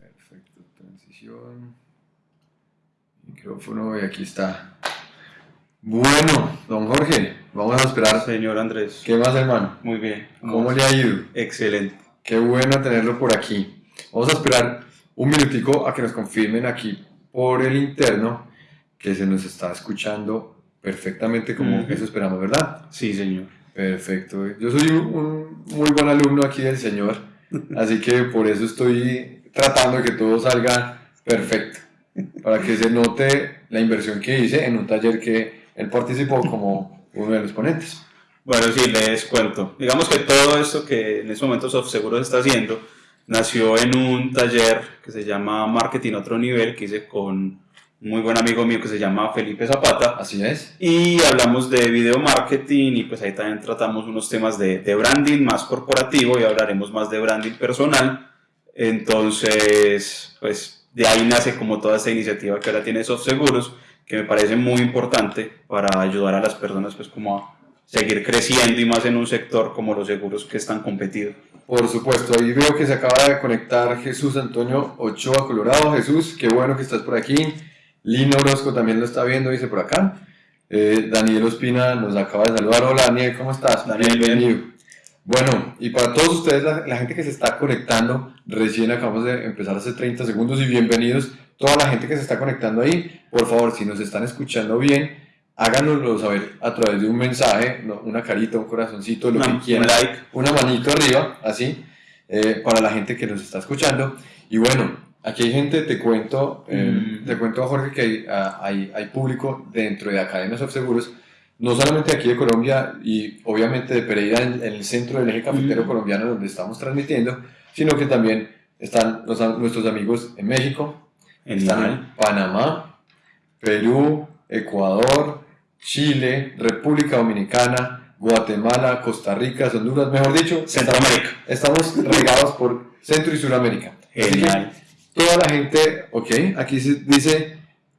Perfecto, transición. Micrófono y aquí está. Bueno, don Jorge, vamos a esperar. Señor Andrés, ¿Qué más, hermano? muy bien. ¿Cómo le ha ido? Excelente. Qué bueno tenerlo por aquí. Vamos a esperar un minutico a que nos confirmen aquí por el interno que se nos está escuchando perfectamente como eso esperamos, ¿verdad? Sí, señor. Perfecto. Yo soy un, un muy buen alumno aquí del señor, así que por eso estoy tratando de que todo salga perfecto, para que se note la inversión que hice en un taller que él participó como uno de los ponentes. Bueno, sí, les cuento. Digamos que todo esto que en estos momentos SoftSeguros está haciendo nació en un taller que se llama Marketing a Otro Nivel, que hice con muy buen amigo mío que se llama Felipe Zapata. Así es. Y hablamos de video marketing y pues ahí también tratamos unos temas de, de branding más corporativo y hablaremos más de branding personal. Entonces, pues de ahí nace como toda esta iniciativa que ahora tiene SoftSeguros, que me parece muy importante para ayudar a las personas pues como a seguir creciendo y más en un sector como los seguros que es tan competido. Por supuesto, ahí veo que se acaba de conectar Jesús Antonio Ochoa Colorado. Jesús, qué bueno que estás por aquí. Lino Orozco también lo está viendo, dice por acá. Eh, Daniel Ospina nos acaba de saludar. Hola Daniel, ¿cómo estás? Daniel, bienvenido. Bueno, y para todos ustedes, la, la gente que se está conectando, recién acabamos de empezar hace 30 segundos y bienvenidos. Toda la gente que se está conectando ahí, por favor, si nos están escuchando bien, háganoslo saber a través de un mensaje, no, una carita, un corazoncito, lo que un quieran like. una manito arriba, así, eh, para la gente que nos está escuchando. Y bueno, aquí hay gente, te cuento, eh, Mm. te cuento, Jorge, que hay, ah, hay, hay público dentro de Academias of Seguros, no solamente aquí de Colombia y obviamente de Pereira, en, en el centro del eje cafetero Mm. colombiano donde estamos transmitiendo, sino que también están los- nuestros amigos en México, están en Panamá, Perú, Ecuador, Chile, República Dominicana, Guatemala, Costa Rica, Honduras, mejor dicho, Centroamérica. estamos regados por Centro y Suramérica. Genial. Toda la gente, ok, aquí dice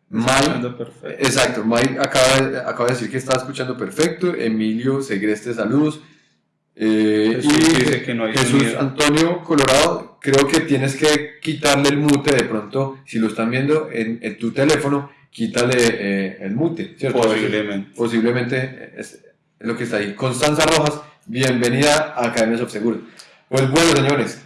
Mike, exacto, Mike acaba, de- acaba de decir que está escuchando perfecto, Emilio Segreste, saludos. Eh, Jesús y dice que no hay Jesús. Antonio Colorado, creo que tienes que quitarle el mute de pronto, si lo están viendo en, en tu teléfono, quítale eh, el mute, ¿cierto? Posiblemente. Posiblemente es, es lo que está ahí. Constanza Rojas, bienvenida a Academias of Seguros. Pues bueno, señores,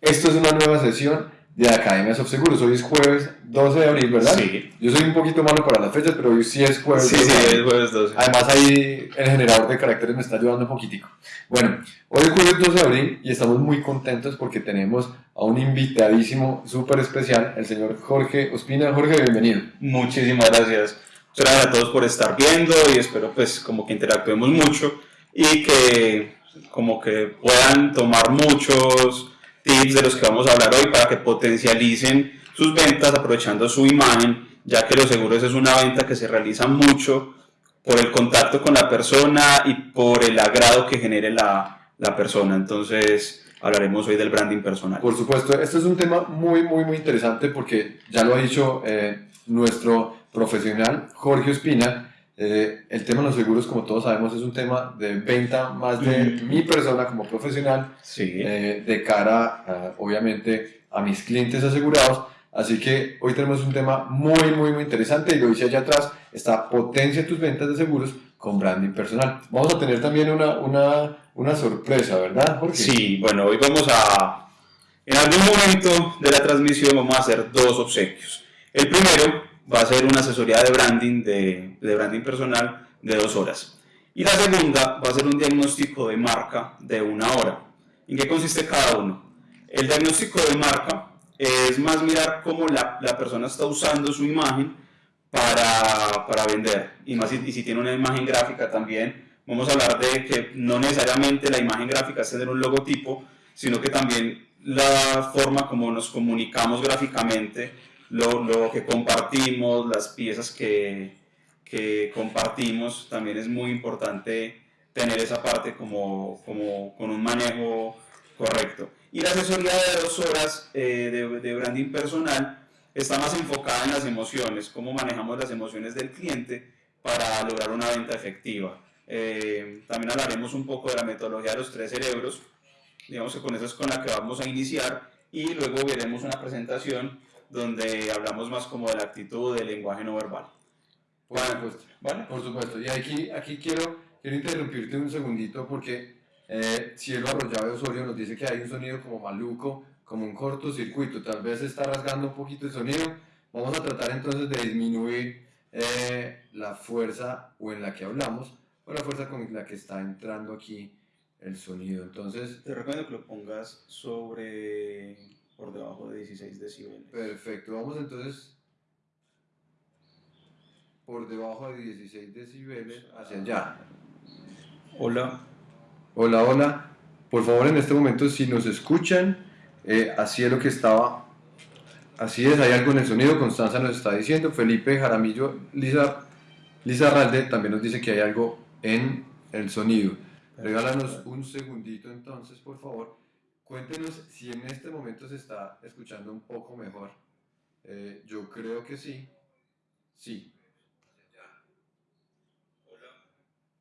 esto es una nueva sesión de Academias of Seguros. Hoy es jueves 12 de abril, ¿verdad? Sí. Yo soy un poquito malo para las fechas, pero hoy sí es jueves. Sí, 12 de sí, abril. es jueves 12. Además ahí el generador de caracteres me está ayudando un poquitico. Bueno, hoy es jueves 12 de abril y estamos muy contentos porque tenemos a un invitadísimo súper especial, el señor Jorge Ospina. Jorge, bienvenido. Muchísimas gracias. Gracias a todos por estar viendo y espero pues como que interactuemos mucho y que como que puedan tomar muchos tips de los que vamos a hablar hoy para que potencialicen sus ventas aprovechando su imagen, ya que los seguros es una venta que se realiza mucho por el contacto con la persona y por el agrado que genere la, la persona. Entonces hablaremos hoy del branding personal. Por supuesto, este es un tema muy, muy, muy interesante porque ya lo ha dicho eh, nuestro profesional Jorge Ospina. Eh, el tema de los seguros, como todos sabemos, es un tema de venta más de mi persona como profesional Sí. eh, de cara, a, obviamente, a mis clientes asegurados. Así que hoy tenemos un tema muy, muy, muy interesante y lo dice allá atrás, está potencia tus ventas de seguros con branding personal. Vamos a tener también una, una, una sorpresa, ¿verdad, Jorge? Sí, bueno, hoy vamos a... En algún momento de la transmisión vamos a hacer dos obsequios. El primero va a ser una asesoría de branding, de, branding personal de dos horas. Y la segunda va a ser un diagnóstico de marca de una hora. ¿En qué consiste cada uno? El diagnóstico de marca es más mirar cómo la, la persona está usando su imagen para, para vender. Y más y si tiene una imagen gráfica también, vamos a hablar de que no necesariamente la imagen gráfica es tener un logotipo, sino que también la forma como nos comunicamos gráficamente, lo, lo que compartimos, las piezas que, que compartimos, también es muy importante tener esa parte como, como con un manejo correcto. Y la asesoría de dos horas eh, de, de branding personal está más enfocada en las emociones, cómo manejamos las emociones del cliente para lograr una venta efectiva. Eh, también hablaremos un poco de la metodología de los tres cerebros. Digamos que con eso es con la que vamos a iniciar y luego veremos una presentación donde hablamos más como de la actitud del lenguaje no verbal. Por supuesto. ¿Vale? Por supuesto. Y aquí, aquí quiero, quiero interrumpirte un segundito porque eh, Cielo Arroyave Osorio nos dice que hay un sonido como maluco, como un cortocircuito. Tal vez se está rasgando un poquito el sonido. Vamos a tratar entonces de disminuir eh, la fuerza o en la que hablamos o la fuerza con la que está entrando aquí el sonido. Entonces, Te recomiendo que lo pongas sobre por debajo de 16 decibeles. perfecto. Vamos entonces por debajo de 16 decibeles hacia allá. Hola. Hola, hola. Por favor, en este momento, si nos escuchan, eh, así es lo que estaba. Así es, hay algo en el sonido. Constanza nos está diciendo. Felipe Jaramillo, Lisa, Lisa Ralde también nos dice que hay algo en el sonido. Regálanos un segundito entonces, por favor. Cuéntenos si en este momento se está escuchando un poco mejor. Eh, yo creo que sí. Sí.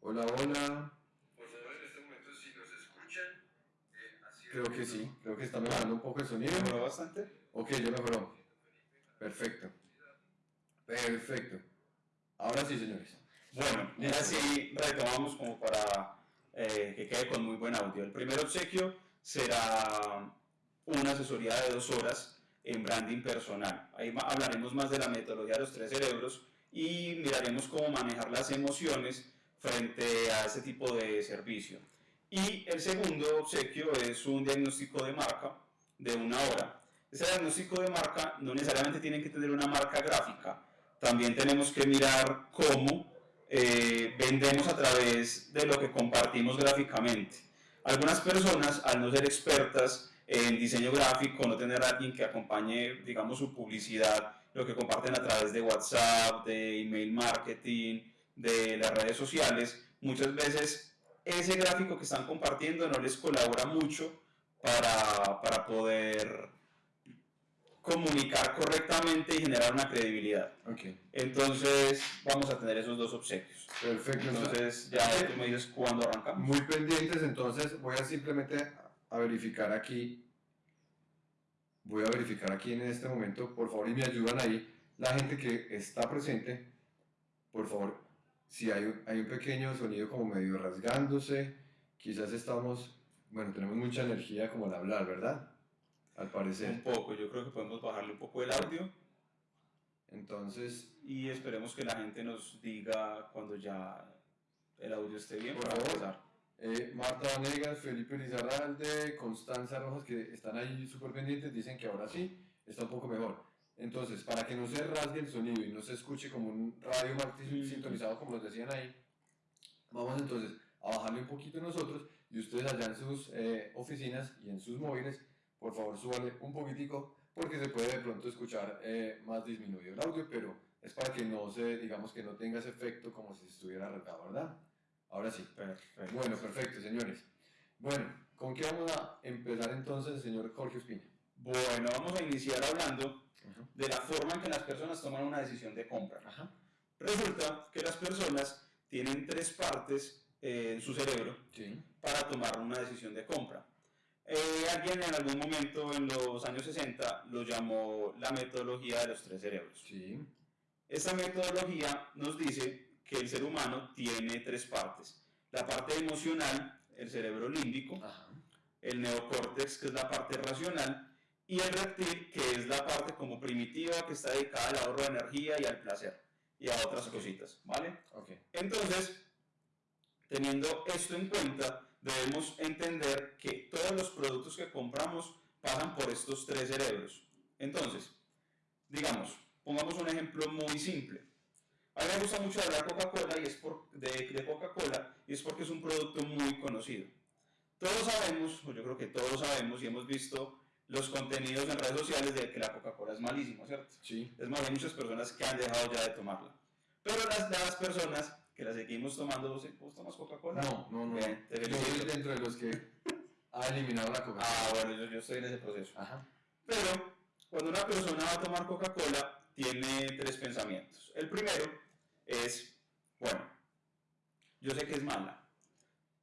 Hola, hola. Por favor, en este momento, si nos escuchan, creo que sí. Creo que está mejorando un poco el sonido. ¿Mejoró bastante? Ok, ya mejoró. Perfecto. Perfecto. Ahora sí, señores. Bueno, y así retomamos como para eh, que quede con muy buen audio. El primer obsequio será una asesoría de dos horas en branding personal. Ahí hablaremos más de la metodología de los tres cerebros y miraremos cómo manejar las emociones frente a ese tipo de servicio. Y el segundo obsequio es un diagnóstico de marca de una hora. Ese diagnóstico de marca no necesariamente tiene que tener una marca gráfica. También tenemos que mirar cómo eh, vendemos a través de lo que compartimos gráficamente. Algunas personas, al no ser expertas en diseño gráfico, no tener a alguien que acompañe, digamos, su publicidad, lo que comparten a través de WhatsApp, de email marketing, de las redes sociales, muchas veces ese gráfico que están compartiendo no les colabora mucho para, para poder comunicar correctamente y generar una credibilidad. Ok. Entonces vamos a tener esos dos obsequios. Perfecto. Entonces ya tú me dices cuándo arrancamos. Muy pendientes, entonces voy a simplemente a verificar aquí. Voy a verificar aquí en este momento, por favor, y me ayudan ahí. La gente que está presente, por favor, si hay un, hay un pequeño sonido como medio rasgándose, quizás estamos, bueno, tenemos mucha energía como al hablar, ¿verdad? Al Un parecer. poco, yo creo que podemos bajarle un poco el audio Entonces, y esperemos que la gente nos diga cuando ya el audio esté bien Por para favor. empezar. Eh, Marta Vanegas, Felipe Lizarralde, Constanza Rojas, que están ahí súper pendientes, dicen que ahora sí está un poco mejor. Entonces, para que no se rasgue el sonido y no se escuche como un radio mal Mm. sintonizado, como nos decían ahí, vamos entonces a bajarle un poquito nosotros y ustedes allá en sus eh, oficinas y en sus móviles, por favor, súbale un poquitico porque se puede de pronto escuchar eh, más disminuido el audio, pero es para que no se, digamos que no tenga ese efecto como si estuviera rasgado, ¿verdad? Ahora sí. Perfecto. Bueno, perfecto, señores. Bueno, ¿con qué vamos a empezar entonces, señor Jorge Ospina? Bueno, vamos a iniciar hablando de la forma en que las personas toman una decisión de compra. Ajá. Resulta que las personas tienen tres partes eh, en su cerebro Sí. para tomar una decisión de compra. Eh, alguien en algún momento en los años 60 lo llamó la metodología de los tres cerebros. Sí. Esta metodología nos dice que el ser humano tiene tres partes. La parte emocional, el cerebro límbico, Ajá. el neocórtex, que es la parte racional, y el reptil, que es la parte como primitiva, que está dedicada al ahorro de energía y al placer, y a otras cositas, ¿vale? Ok. Entonces, teniendo esto en cuenta, debemos entender que todos los productos que compramos pasan por estos tres cerebros. Entonces, digamos, pongamos un ejemplo muy simple. A mí me gusta mucho hablar Coca-Cola y es por, de, de Coca-Cola y es porque es un producto muy conocido. Todos sabemos, o yo creo que todos sabemos y hemos visto los contenidos en redes sociales de que la Coca-Cola es malísimo, ¿cierto? Sí. Es más, hay muchas personas que han dejado ya de tomarla. Pero las, las personas que la seguimos tomando, ¿vos, vos tomas Coca-Cola? No, no, no. Bien, te Yo soy dentro de los que ha eliminado la coca Ah, bueno, yo, yo estoy en ese proceso. Ajá. Pero cuando una persona va a tomar Coca-Cola, tiene tres pensamientos. El primero es, bueno, yo sé que es mala.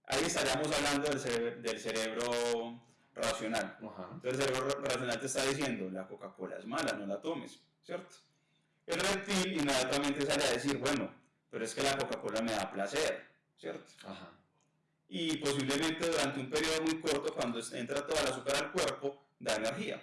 Ahí estaríamos hablando del cerebro, del cerebro racional. Ajá. Entonces el cerebro racional te está diciendo, la Coca-Cola es mala, no la tomes, ¿cierto? El reptil inmediatamente sale a decir, bueno, pero es que la Coca-Cola me da placer, ¿cierto? Ajá. Y posiblemente durante un periodo muy corto, cuando entra toda la azúcar al cuerpo, da energía.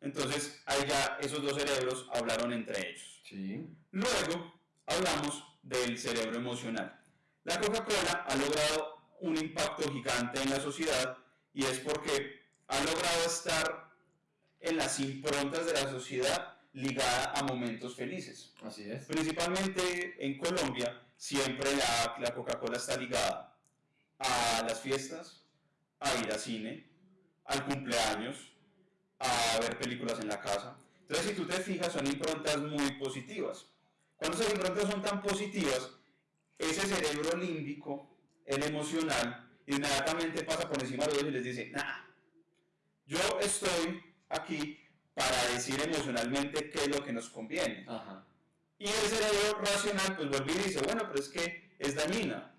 Entonces ahí ya esos dos cerebros hablaron entre ellos. Sí. Luego hablamos del cerebro emocional. La Coca-Cola ha logrado un impacto gigante en la sociedad y es porque ha logrado estar en las improntas de la sociedad ligada a momentos felices. Así es. Principalmente en Colombia, siempre la, la Coca-Cola está ligada a las fiestas, a ir al cine, al cumpleaños, a ver películas en la casa. Entonces, si tú te fijas, son improntas muy positivas. Cuando esas improntas son tan positivas, ese cerebro límbico, el emocional, inmediatamente pasa por encima de ellos y les dice, nah, yo estoy aquí para decir emocionalmente qué es lo que nos conviene. Ajá. Y el cerebro racional pues vuelve y dice, bueno, pero es que es dañina.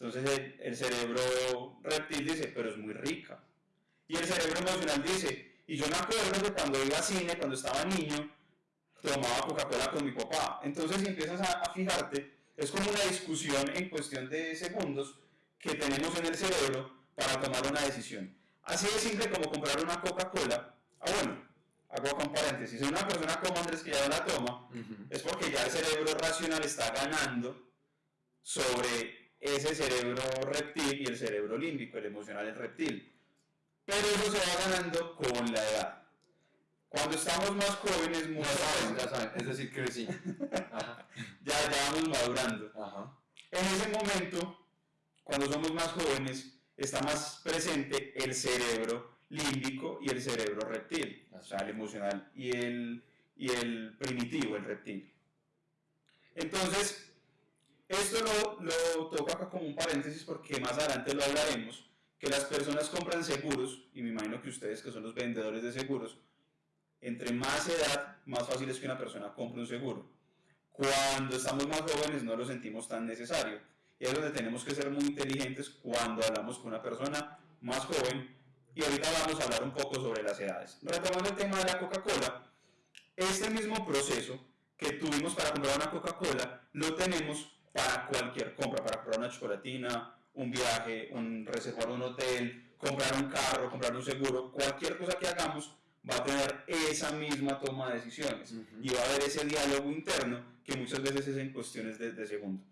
Entonces el, el cerebro reptil dice, pero es muy rica. Y el cerebro emocional dice, y yo me acuerdo que cuando iba a cine, cuando estaba niño, tomaba Coca-Cola con mi papá. Entonces si empiezas a, a fijarte, es como una discusión en cuestión de segundos que tenemos en el cerebro para tomar una decisión. Así de simple como comprar una Coca-Cola. Ah, bueno, hago con paréntesis. Si una persona como Andrés que ya la toma, Ujú. es porque ya el cerebro racional está ganando sobre ese cerebro reptil y el cerebro límbico, el emocional, el reptil. Pero eso se va ganando con la edad. Cuando estamos más jóvenes, muy Ya saben, ya saben. Es decir, crecí. Ajá. ya, ya vamos madurando. Ajá. En ese momento, cuando somos más jóvenes, está más presente el cerebro límbico y el cerebro reptil, o sea, el emocional y el, y el primitivo, el reptil. Entonces, esto lo, lo toco acá como un paréntesis porque más adelante lo hablaremos, que las personas compran seguros, y me imagino que ustedes que son los vendedores de seguros, entre más edad, más fácil es que una persona compre un seguro. Cuando estamos más jóvenes no lo sentimos tan necesario. Y es donde tenemos que ser muy inteligentes cuando hablamos con una persona más joven. Y ahorita vamos a hablar un poco sobre las edades. Retomando el tema de la Coca-Cola, este mismo proceso que tuvimos para comprar una Coca-Cola lo tenemos para cualquier compra, para comprar una chocolatina, un viaje, un reservar un hotel, comprar un carro, comprar un seguro, cualquier cosa que hagamos va a tener esa misma toma de decisiones y va a haber ese diálogo interno que muchas veces es en cuestiones de, de segundo.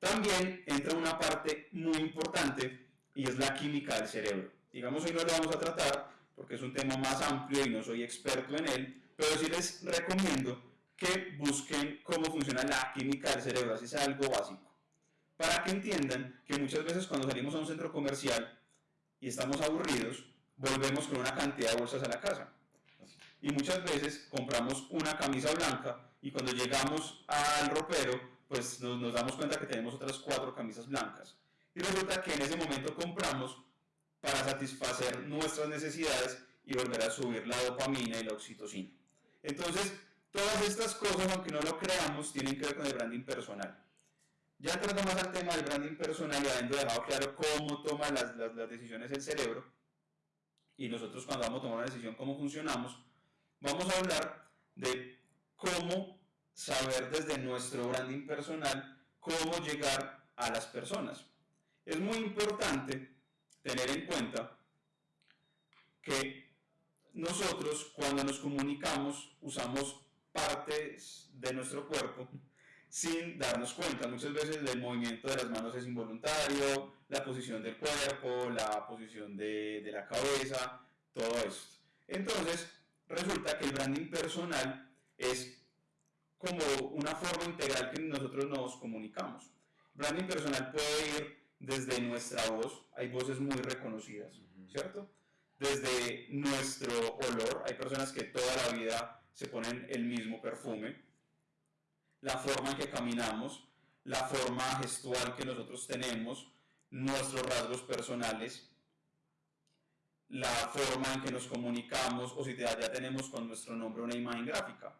También entra una parte muy importante y es la química del cerebro. Digamos, hoy no lo vamos a tratar porque es un tema más amplio y no soy experto en él, pero sí les recomiendo que busquen cómo funciona la química del cerebro, así sea algo básico. Para que entiendan que muchas veces cuando salimos a un centro comercial y estamos aburridos, volvemos con una cantidad de bolsas a la casa. Y muchas veces compramos una camisa blanca y cuando llegamos al ropero, pues nos, nos damos cuenta que tenemos otras cuatro camisas blancas. Y resulta que en ese momento compramos para satisfacer nuestras necesidades y volver a subir la dopamina y la oxitocina. Entonces, todas estas cosas, aunque no lo creamos, tienen que ver con el branding personal. Ya entrando más al tema del branding personal y habiendo dejado claro cómo toma las, las, las decisiones el cerebro, y nosotros cuando vamos a tomar una decisión, cómo funcionamos, vamos a hablar de cómo saber desde nuestro branding personal cómo llegar a las personas. Es muy importante tener en cuenta que nosotros cuando nos comunicamos usamos partes de nuestro cuerpo sin darnos cuenta. Muchas veces el movimiento de las manos es involuntario, la posición del cuerpo, la posición de, de la cabeza, todo esto. Entonces, resulta que el branding personal es como una forma integral que nosotros nos comunicamos. Branding personal puede ir desde nuestra voz, hay voces muy reconocidas, ¿cierto? Desde nuestro olor, hay personas que toda la vida se ponen el mismo perfume, la forma en que caminamos, la forma gestual que nosotros tenemos, nuestros rasgos personales, la forma en que nos comunicamos o si ya tenemos con nuestro nombre una imagen gráfica.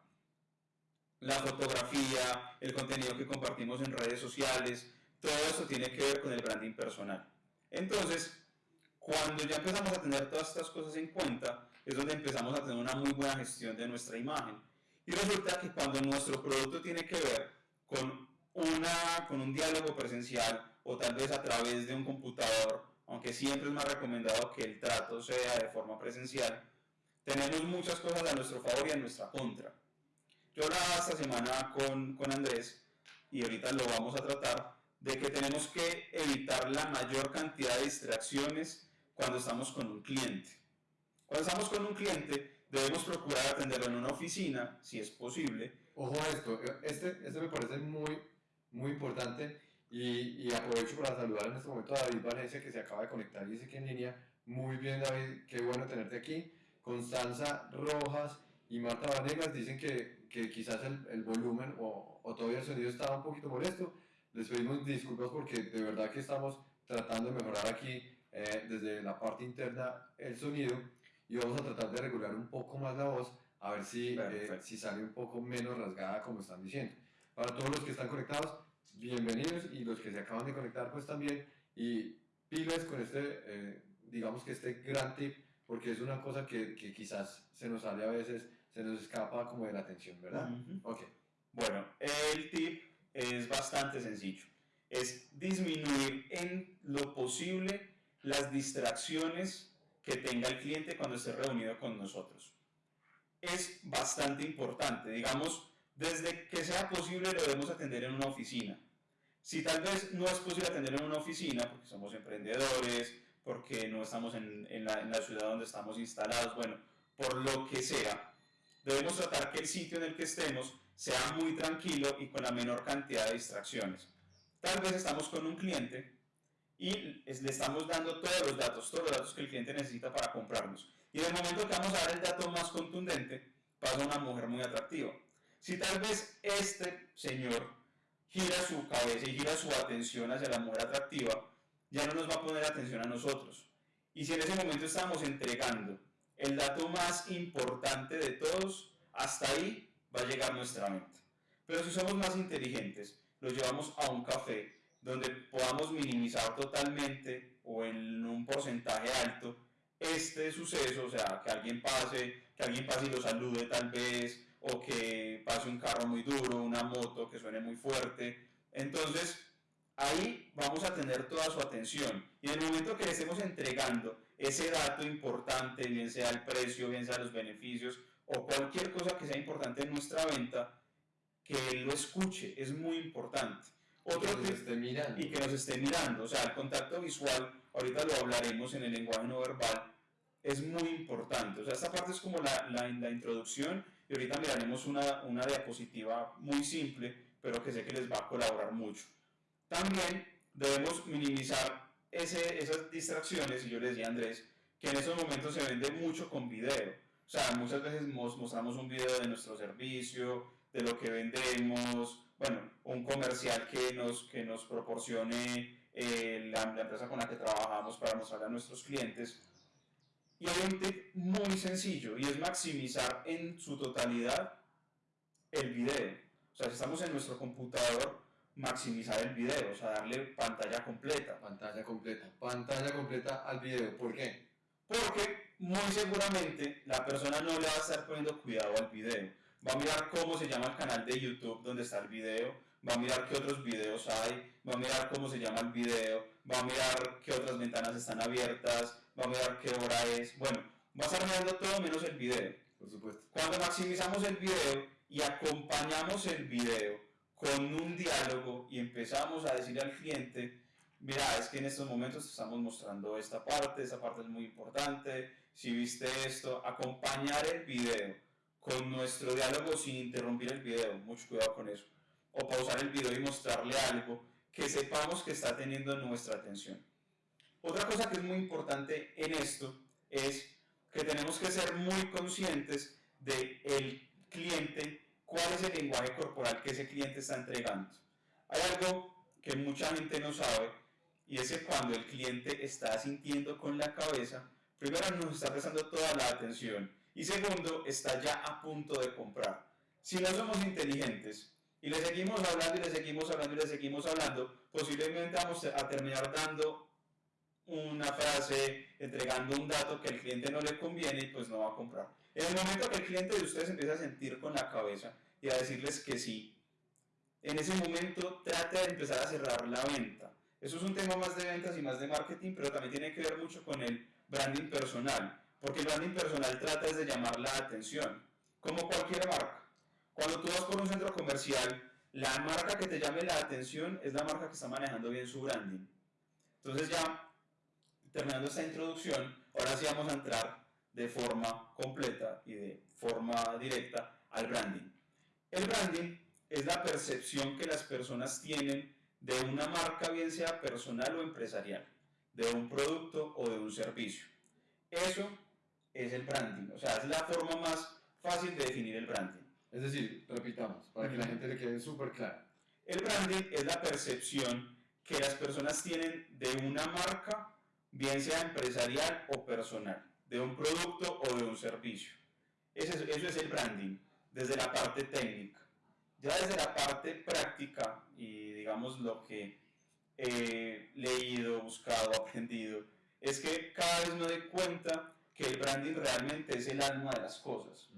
La fotografía, el contenido que compartimos en redes sociales, todo eso tiene que ver con el branding personal. Entonces, cuando ya empezamos a tener todas estas cosas en cuenta, es donde empezamos a tener una muy buena gestión de nuestra imagen. Y resulta que cuando nuestro producto tiene que ver con, una, con un diálogo presencial o tal vez a través de un computador, aunque siempre es más recomendado que el trato sea de forma presencial, tenemos muchas cosas a nuestro favor y a nuestra contra. Yo hablaba esta semana con, con Andrés y ahorita lo vamos a tratar de que tenemos que evitar la mayor cantidad de distracciones cuando estamos con un cliente. Cuando estamos con un cliente debemos procurar atenderlo en una oficina, si es posible. Ojo a esto, este, este me parece muy, muy importante y, y aprovecho para saludar en este momento a David Valencia que se acaba de conectar y dice que en línea. Muy bien David, qué bueno tenerte aquí. Constanza Rojas y Marta Vanegas dicen que, que quizás el, el volumen o, o todavía el sonido estaba un poquito molesto. Les pedimos disculpas porque de verdad que estamos tratando de mejorar aquí eh, desde la parte interna el sonido y vamos a tratar de regular un poco más la voz a ver si, eh, si sale un poco menos rasgada como están diciendo. Para todos los que están conectados, bienvenidos y los que se acaban de conectar pues también y pilas con este, eh, digamos que este gran tip porque es una cosa que, que quizás se nos sale a veces, se nos escapa como de la atención, ¿verdad? Ujú. Ok. Bueno, el tip es bastante sencillo. Es disminuir en lo posible las distracciones que tenga el cliente cuando esté reunido con nosotros. Es bastante importante. Digamos, desde que sea posible lo debemos atender en una oficina. Si tal vez no es posible atender en una oficina, porque somos emprendedores, porque no estamos en, en la, en la ciudad donde estamos instalados, bueno, por lo que sea, debemos tratar que el sitio en el que estemos sea muy tranquilo y con la menor cantidad de distracciones. Tal vez estamos con un cliente y le estamos dando todos los datos, todos los datos que el cliente necesita para comprarnos. Y en el momento que vamos a dar el dato más contundente, pasa una mujer muy atractiva. Si tal vez este señor gira su cabeza y gira su atención hacia la mujer atractiva, ya no nos va a poner atención a nosotros. Y si en ese momento estamos entregando el dato más importante de todos, hasta ahí va a llegar nuestra venta. Pero si somos más inteligentes, lo llevamos a un café donde podamos minimizar totalmente o en un porcentaje alto este suceso, o sea, que alguien pase, que alguien pase y lo salude tal vez, o que pase un carro muy duro, una moto que suene muy fuerte. Entonces, ahí vamos a tener toda su atención. Y en el momento que le estemos entregando ese dato importante, bien sea el precio, bien sea los beneficios, o cualquier cosa que sea importante en nuestra venta, que él lo escuche, es muy importante. Que Otro nos tip- esté mirando. y que nos esté mirando. O sea, el contacto visual, ahorita lo hablaremos en el lenguaje no verbal, es muy importante. O sea, esta parte es como la, la, la introducción y ahorita miraremos una, una diapositiva muy simple, pero que sé que les va a colaborar mucho. También debemos minimizar ese, esas distracciones, y yo le decía a Andrés, que en esos momentos se vende mucho con video. O sea, muchas veces mos- mostramos un video de nuestro servicio, de lo que vendemos, bueno, un comercial que nos, que nos proporcione eh, la, empresa con la que trabajamos para mostrarle a nuestros clientes. Y hay un tip muy sencillo y es maximizar en su totalidad el video. O sea, si estamos en nuestro computador, maximizar el video, o sea, darle pantalla completa. Pantalla completa. Pantalla completa al video. ¿Por qué? Porque muy seguramente la persona no le va a estar poniendo cuidado al video. Va a mirar cómo se llama el canal de YouTube donde está el video, va a mirar qué otros videos hay, va a mirar cómo se llama el video, va a mirar qué otras ventanas están abiertas, va a mirar qué hora es. Bueno, va a estar mirando todo menos el video. Por supuesto. Cuando maximizamos el video y acompañamos el video con un diálogo y empezamos a decirle al cliente, mira, es que en estos momentos estamos mostrando esta parte, esta parte es muy importante, si viste esto, acompañar el video con nuestro diálogo sin interrumpir el video, mucho cuidado con eso, o pausar el video y mostrarle algo que sepamos que está teniendo nuestra atención. Otra cosa que es muy importante en esto es que tenemos que ser muy conscientes de el cliente, cuál es el lenguaje corporal que ese cliente está entregando. Hay algo que mucha gente no sabe y es que cuando el cliente está sintiendo con la cabeza, primero nos está prestando toda la atención y segundo está ya a punto de comprar. Si no somos inteligentes Y le seguimos hablando y le seguimos hablando y le seguimos hablando. Posiblemente vamos a terminar dando una frase, entregando un dato que al cliente no le conviene y pues no va a comprar. En el momento que el cliente de ustedes empieza a sentir con la cabeza y a decirles que sí, en ese momento trate de empezar a cerrar la venta. Eso es un tema más de ventas y más de marketing, pero también tiene que ver mucho con el branding personal, porque el branding personal trata de llamar la atención, como cualquier marca. Cuando tú vas por un centro comercial, la marca que te llame la atención es la marca que está manejando bien su branding. Entonces ya terminando esta introducción, ahora sí vamos a entrar de forma completa y de forma directa al branding. El branding es la percepción que las personas tienen de una marca, bien sea personal o empresarial, de un producto o de un servicio. Eso es el branding, o sea, es la forma más fácil de definir el branding. Es decir, repitamos, para que la gente le quede súper claro. El branding es la percepción que las personas tienen de una marca bien sea empresarial o personal, de un producto o de un servicio. Eso es, eso es el branding, desde la parte técnica. Ya desde la parte práctica y digamos lo que he leído, buscado, aprendido, es que cada vez me doy cuenta que el branding realmente es el alma de las cosas.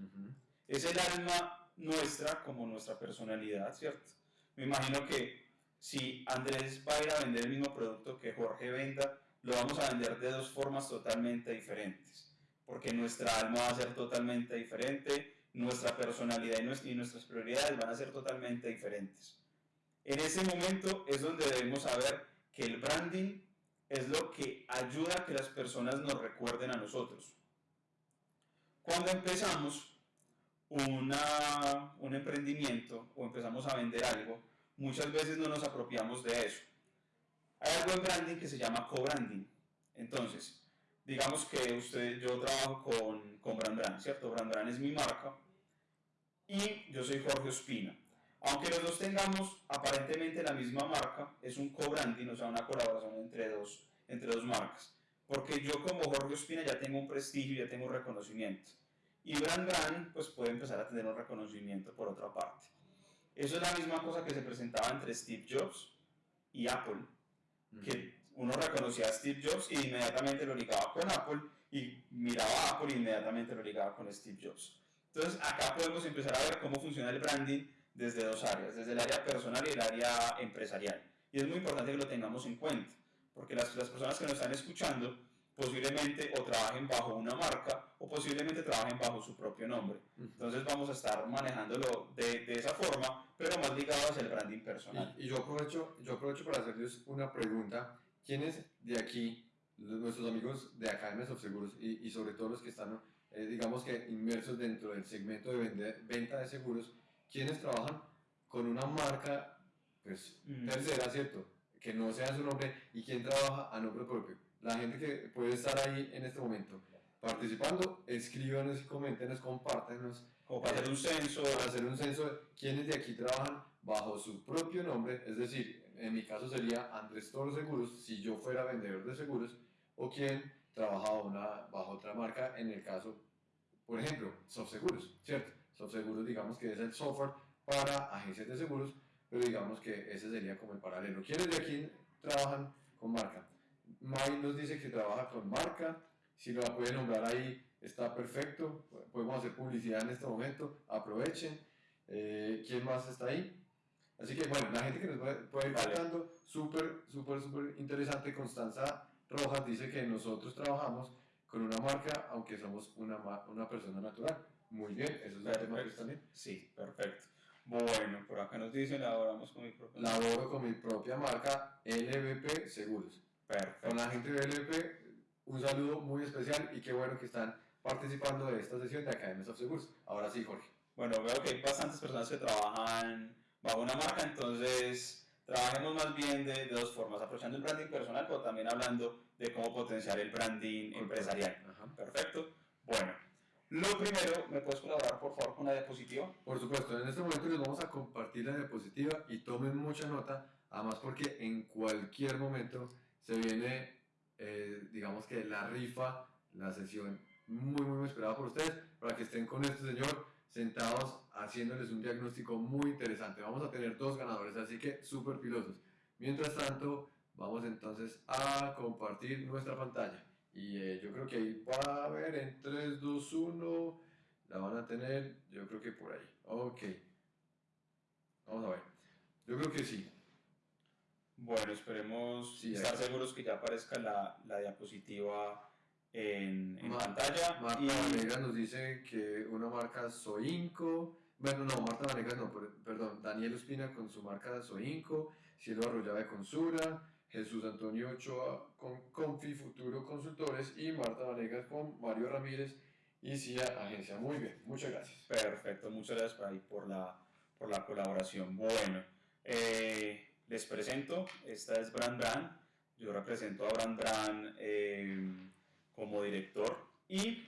Es el alma nuestra como nuestra personalidad, ¿cierto? Me imagino que si Andrés va a ir a vender el mismo producto que Jorge venda, lo vamos a vender de dos formas totalmente diferentes, porque nuestra alma va a ser totalmente diferente, nuestra personalidad y nuestras prioridades van a ser totalmente diferentes. En ese momento es donde debemos saber que el branding es lo que ayuda a que las personas nos recuerden a nosotros. Cuando empezamos una, un emprendimiento o empezamos a vender algo, muchas veces no nos apropiamos de eso hay algo en branding que se llama co-branding. Entonces, digamos que usted, yo trabajo con, con Brand ¿cierto? Brand es mi marca y yo soy Jorge Ospina. Aunque los dos tengamos aparentemente la misma marca, es un co-branding, o sea, una colaboración entre dos, entre dos marcas. Porque yo como Jorge Ospina ya tengo un prestigio, ya tengo un reconocimiento. Y Brand Brand pues puede empezar a tener un reconocimiento por otra parte. Eso es la misma cosa que se presentaba entre Steve Jobs y Apple que uno reconocía a Steve Jobs y inmediatamente lo ligaba con Apple y miraba a Apple y inmediatamente lo ligaba con Steve Jobs. Entonces acá podemos empezar a ver cómo funciona el branding desde dos áreas, desde el área personal y el área empresarial. Y es muy importante que lo tengamos en cuenta, porque las, las personas que nos están escuchando posiblemente o trabajen bajo una marca o posiblemente trabajen bajo su propio nombre. Entonces vamos a estar manejándolo de, de esa forma, pero más ligado hacia el branding personal. Y, y, yo, aprovecho, yo aprovecho para hacerles una pregunta. ¿Quiénes de aquí, nuestros amigos de Academias of Seguros y, y sobre todo los que están, eh, digamos que inmersos dentro del segmento de vender, venta de seguros, ¿quiénes trabajan con una marca pues, tercera, ¿cierto? Que no sea su nombre y quién trabaja a nombre propio la gente que puede estar ahí en este momento participando, escríbanos coméntenos, compártenos. Como para hacer un censo. Para hacer un censo de quienes de aquí trabajan bajo su propio nombre, es decir, en mi caso sería Andrés Toro Seguros, si yo fuera vendedor de seguros, o quien trabaja una, bajo otra marca, en el caso, por ejemplo, SoftSeguros, ¿cierto? SoftSeguros digamos que es el software para agencias de seguros, pero digamos que ese sería como el paralelo. ¿Quiénes de aquí trabajan con marca? May nos dice que trabaja con marca, si lo puede nombrar ahí está perfecto, podemos hacer publicidad en este momento, aprovechen. Eh, ¿Quién más está ahí? Así que bueno, la gente que nos puede, ir contando, súper, súper, súper interesante. Constanza Rojas dice que nosotros trabajamos con una marca, aunque somos una, una persona natural. Muy bien, eso es el tema que también. Sí, perfecto. Bueno, por acá nos dicen, laboramos con mi propia Laboro con mi propia marca LVP Seguros. Perfecto. Con la gente de LVP, un saludo muy especial y qué bueno que están participando de esta sesión de Academias of Seguros. Ahora sí, Jorge. Bueno, veo que hay bastantes personas que trabajan bajo una marca, entonces trabajemos más bien de, de dos formas, aprovechando el branding personal, pero también hablando de cómo potenciar el branding empresarial. Ajá. Perfecto. Bueno, lo primero, ¿me puedes colaborar por favor con la diapositiva? Por supuesto, en este momento les vamos a compartir la diapositiva y tomen mucha nota, además porque en cualquier momento se viene, eh, digamos que la rifa, la sesión muy, muy esperada por ustedes, para que estén con este señor. Sentados haciéndoles un diagnóstico muy interesante. Vamos a tener dos ganadores, así que súper pilosos. Mientras tanto, vamos entonces a compartir nuestra pantalla. Y eh, yo creo que ahí va a ver en 3, 2, 1, la van a tener, yo creo que por ahí. Ok. Vamos a ver. Yo creo que sí. Bueno, esperemos Sí, estar seguros que ya aparezca la, la diapositiva en, pantalla. Marta y Vanegas nos dice que una marca Soinco, bueno, no, Marta Vanegas no, per- perdón, Daniel Ospina con su marca Soinco, Cielo Arroyave con Sura, Jesús Antonio Ochoa con Confi Futuro Consultores y Marta Vanegas con Mario Ramírez y CIA Agencia. Muy bien, muchas gracias. Perfecto, muchas gracias por, ahí por, la, por la colaboración. Bueno, eh, les presento, esta es Brand Brand, yo represento a Brand Brand eh, como director y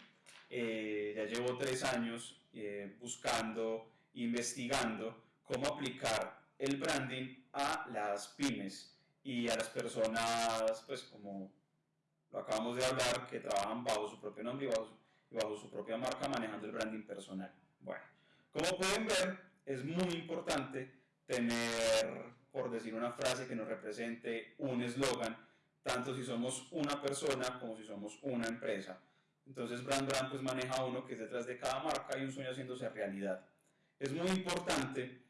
eh, ya llevo tres años eh, buscando, investigando cómo aplicar el branding a las pymes y a las personas, pues como lo acabamos de hablar, que trabajan bajo su propio nombre y bajo y bajo su propia marca manejando el branding personal. Bueno, como pueden ver, es muy importante tener, por decir una frase que nos represente, un eslogan, tanto si somos una persona como si somos una empresa. Entonces Brand Brand pues maneja uno que es detrás de cada marca y un sueño haciéndose realidad. Es muy importante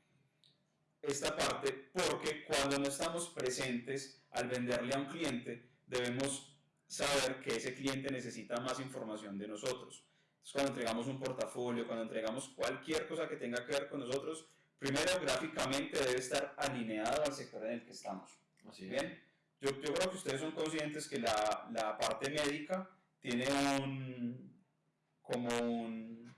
esta parte porque cuando no estamos presentes al venderle a un cliente debemos saber que ese cliente necesita más información de nosotros. Entonces, cuando entregamos un portafolio, cuando entregamos cualquier cosa que tenga que ver con nosotros, primero gráficamente debe estar alineado al sector en el que estamos. Así es. Bien, yo, yo creo que ustedes son conscientes que la, la parte médica tiene un, como un,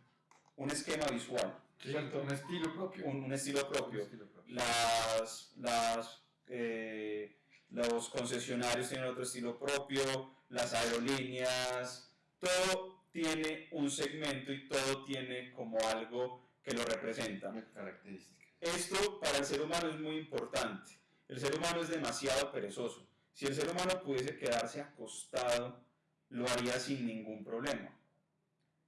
un esquema visual, Sí, ¿cierto? un estilo propio. un, un estilo Un propio. estilo propio. Las, las, eh, los concesionarios tienen otro estilo propio, las aerolíneas, todo tiene un segmento y todo tiene como algo que lo representa. Una característica. Esto para el ser humano es muy importante. El ser humano es demasiado perezoso. Si el ser humano pudiese quedarse acostado, lo haría sin ningún problema.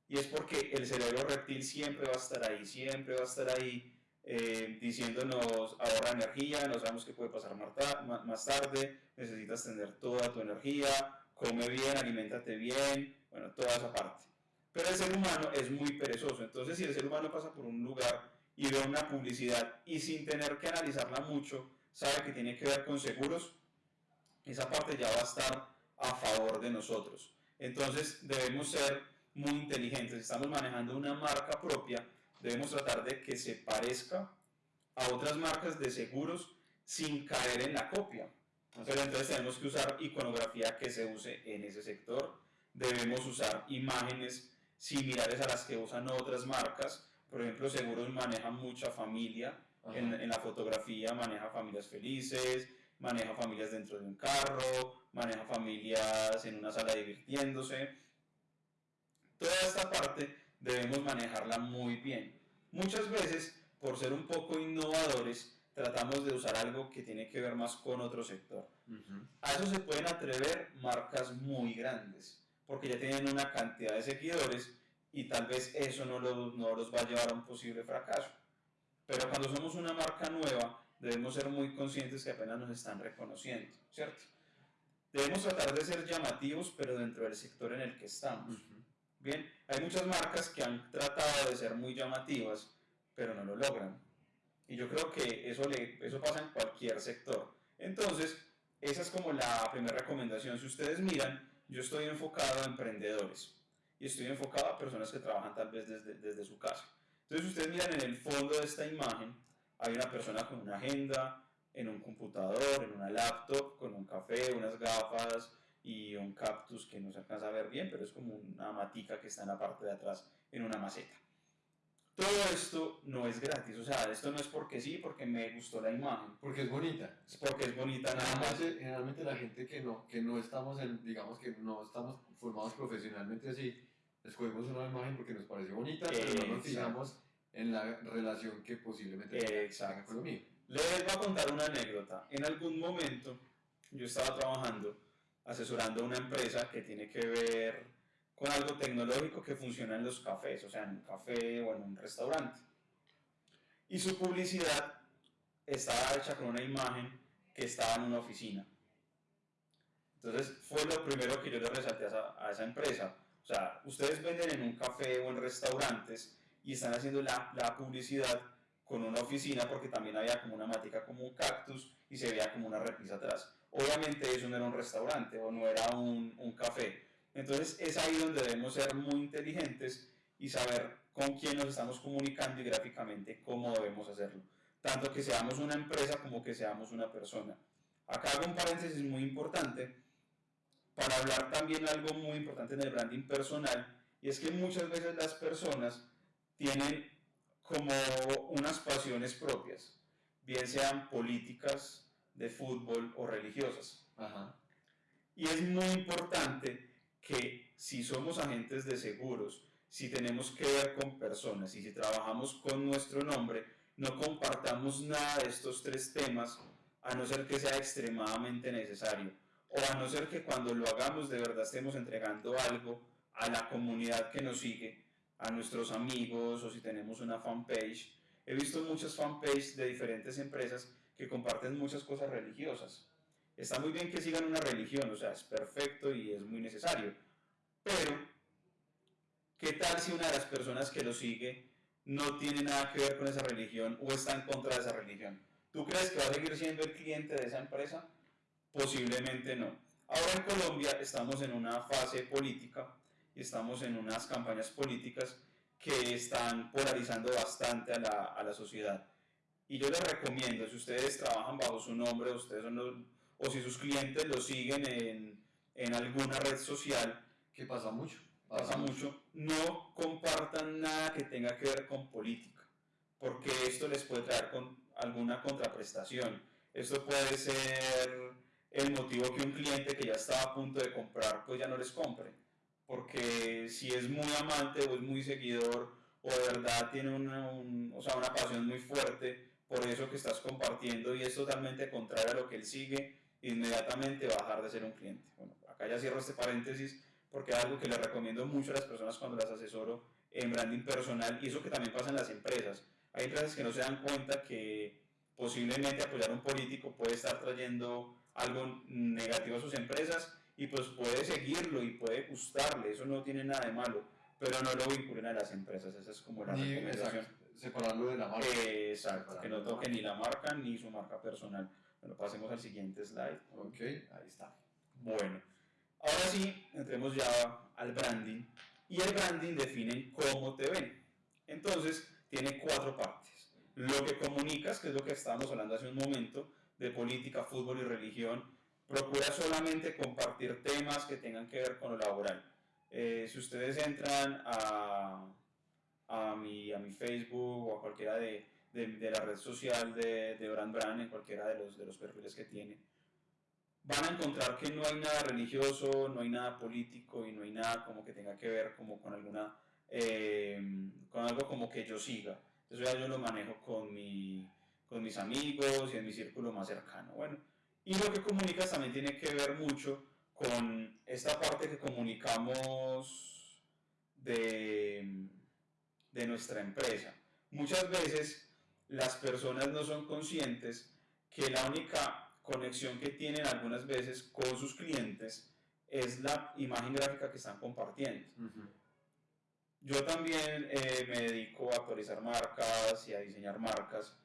Y es porque el cerebro reptil siempre va a estar ahí, siempre va a estar ahí eh, diciéndonos ahorra energía, no sabemos qué puede pasar más tarde, necesitas tener toda tu energía, come bien, aliméntate bien, bueno, toda esa parte. Pero el ser humano es muy perezoso, entonces si el ser humano pasa por un lugar y ve una publicidad y sin tener que analizarla mucho, sabe que tiene que ver con seguros, esa parte ya va a estar a favor de nosotros. Entonces debemos ser muy inteligentes. Estamos manejando una marca propia, debemos tratar de que se parezca a otras marcas de seguros sin caer en la copia. Pero entonces tenemos que usar iconografía que se use en ese sector. Debemos usar imágenes similares a las que usan otras marcas. Por ejemplo, Seguros maneja mucha familia. En, en la fotografía maneja familias felices, maneja familias dentro de un carro, maneja familias en una sala divirtiéndose. Toda esta parte debemos manejarla muy bien. Muchas veces, por ser un poco innovadores, tratamos de usar algo que tiene que ver más con otro sector. A eso se pueden atrever marcas muy grandes, porque ya tienen una cantidad de seguidores y tal vez eso no, lo- no los va a llevar a un posible fracaso. Pero cuando somos una marca nueva, debemos ser muy conscientes que apenas nos están reconociendo, ¿cierto? Debemos tratar de ser llamativos, pero dentro del sector en el que estamos. Ujú. Bien, hay muchas marcas que han tratado de ser muy llamativas, pero no lo logran. Y yo creo que eso, le, eso pasa en cualquier sector. Entonces, esa es como la primera recomendación. Si ustedes miran, yo estoy enfocado a emprendedores y estoy enfocado a personas que trabajan tal vez desde, desde su casa. Entonces, si ustedes miran en el fondo de esta imagen, hay una persona con una agenda, en un computador, en una laptop, con un café, unas gafas y un cactus que no se alcanza a ver bien, pero es como una matica que está en la parte de atrás, en una maceta. Todo esto no es gratis, o sea, esto no es porque sí, porque me gustó la imagen, Porque es bonita. es porque es bonita nada más. Generalmente, la gente que no, que no estamos en, digamos que no estamos formados profesionalmente así, escogemos una imagen porque nos parece bonita, pero no nos fijamos en la relación que posiblemente tenga con lo mío. Les voy a contar una anécdota. En algún momento yo estaba trabajando asesorando a una empresa que tiene que ver con algo tecnológico que funciona en los cafés, o sea, en un café o en un restaurante. Y su publicidad estaba hecha con una imagen que estaba en una oficina. Entonces fue lo primero que yo le resalté a esa, a esa empresa. O sea, ustedes venden en un café o en restaurantes y están haciendo la, la publicidad con una oficina porque también había como una matica como un cactus y se veía como una repisa atrás. Obviamente eso no era un restaurante o no era un, un café. Entonces es ahí donde debemos ser muy inteligentes y saber con quién nos estamos comunicando y gráficamente cómo debemos hacerlo. Tanto que seamos una empresa como que seamos una persona. Acá hago un paréntesis muy importante para hablar también algo muy importante en el branding personal y es que muchas veces las personas tienen como unas pasiones propias, bien sean políticas, de fútbol o religiosas. Ajá. Y es muy importante que si somos agentes de seguros, si tenemos que ver con personas y si trabajamos con nuestro nombre, no compartamos nada de estos tres temas a no ser que sea extremadamente necesario o a no ser que cuando lo hagamos de verdad estemos entregando algo a la comunidad que nos sigue, a nuestros amigos o si tenemos una fanpage. He visto muchas fanpages de diferentes empresas que comparten muchas cosas religiosas. Está muy bien que sigan una religión, o sea, es perfecto y es muy necesario. Pero, ¿qué tal si una de las personas que lo sigue no tiene nada que ver con esa religión o está en contra de esa religión? ¿Tú crees que va a seguir siendo el cliente de esa empresa? Posiblemente no. Ahora en Colombia estamos en una fase política estamos en unas campañas políticas que están polarizando bastante a la, a la sociedad. Y yo les recomiendo, si ustedes trabajan bajo su nombre, ustedes son los- o si sus clientes lo siguen en, en alguna red social, Que pasa mucho. pasa mucho, no compartan nada que tenga que ver con política, porque esto les puede traer con alguna contraprestación. Esto puede ser el motivo que un cliente que ya estaba a punto de comprar, pues ya no les compre. Porque si es muy amante o es muy seguidor o de verdad tiene una, un- o sea, una pasión muy fuerte por eso que estás compartiendo y es totalmente contrario a lo que él sigue, inmediatamente va a dejar de ser un cliente. Bueno, acá ya cierro este paréntesis porque es algo que les recomiendo mucho a las personas cuando las asesoro en branding personal y eso que también pasa en las empresas. Hay empresas que no se dan cuenta que posiblemente apoyar a un político puede estar trayendo algo negativo a sus empresas y pues puede seguirlo y puede gustarle, eso no tiene nada de malo, pero no lo vinculen a las empresas, esa es como la Ni, recomendación. exacto, separarlo de la marca. Exacto, que no toque ni la marca ni su marca personal. Bueno, pasemos al siguiente slide. Ok, ahí está. Bueno, ahora sí, entremos ya al branding. Y el branding define cómo te ven. Entonces, tiene cuatro partes. Lo que comunicas, que es lo que estábamos hablando hace un momento, de política, fútbol y religión. Procura solamente compartir temas que tengan que ver con lo laboral. Eh, si ustedes entran a, a, mi, a mi Facebook o a cualquiera de, de, de la red social de, de Brand Brand, en cualquiera de los, de los perfiles que tiene, van a encontrar que no hay nada religioso, no hay nada político y no hay nada como que tenga que ver como con alguna, eh, con algo como que yo siga. Eso ya yo lo manejo con, mi, con mis amigos y en mi círculo más cercano. Bueno, y lo que comunicas también tiene que ver mucho con esta parte que comunicamos de, de nuestra empresa. Muchas veces las personas no son conscientes que la única conexión que tienen algunas veces con sus clientes es la imagen gráfica que están compartiendo. Yo también eh, me dedico a actualizar marcas y a diseñar marcas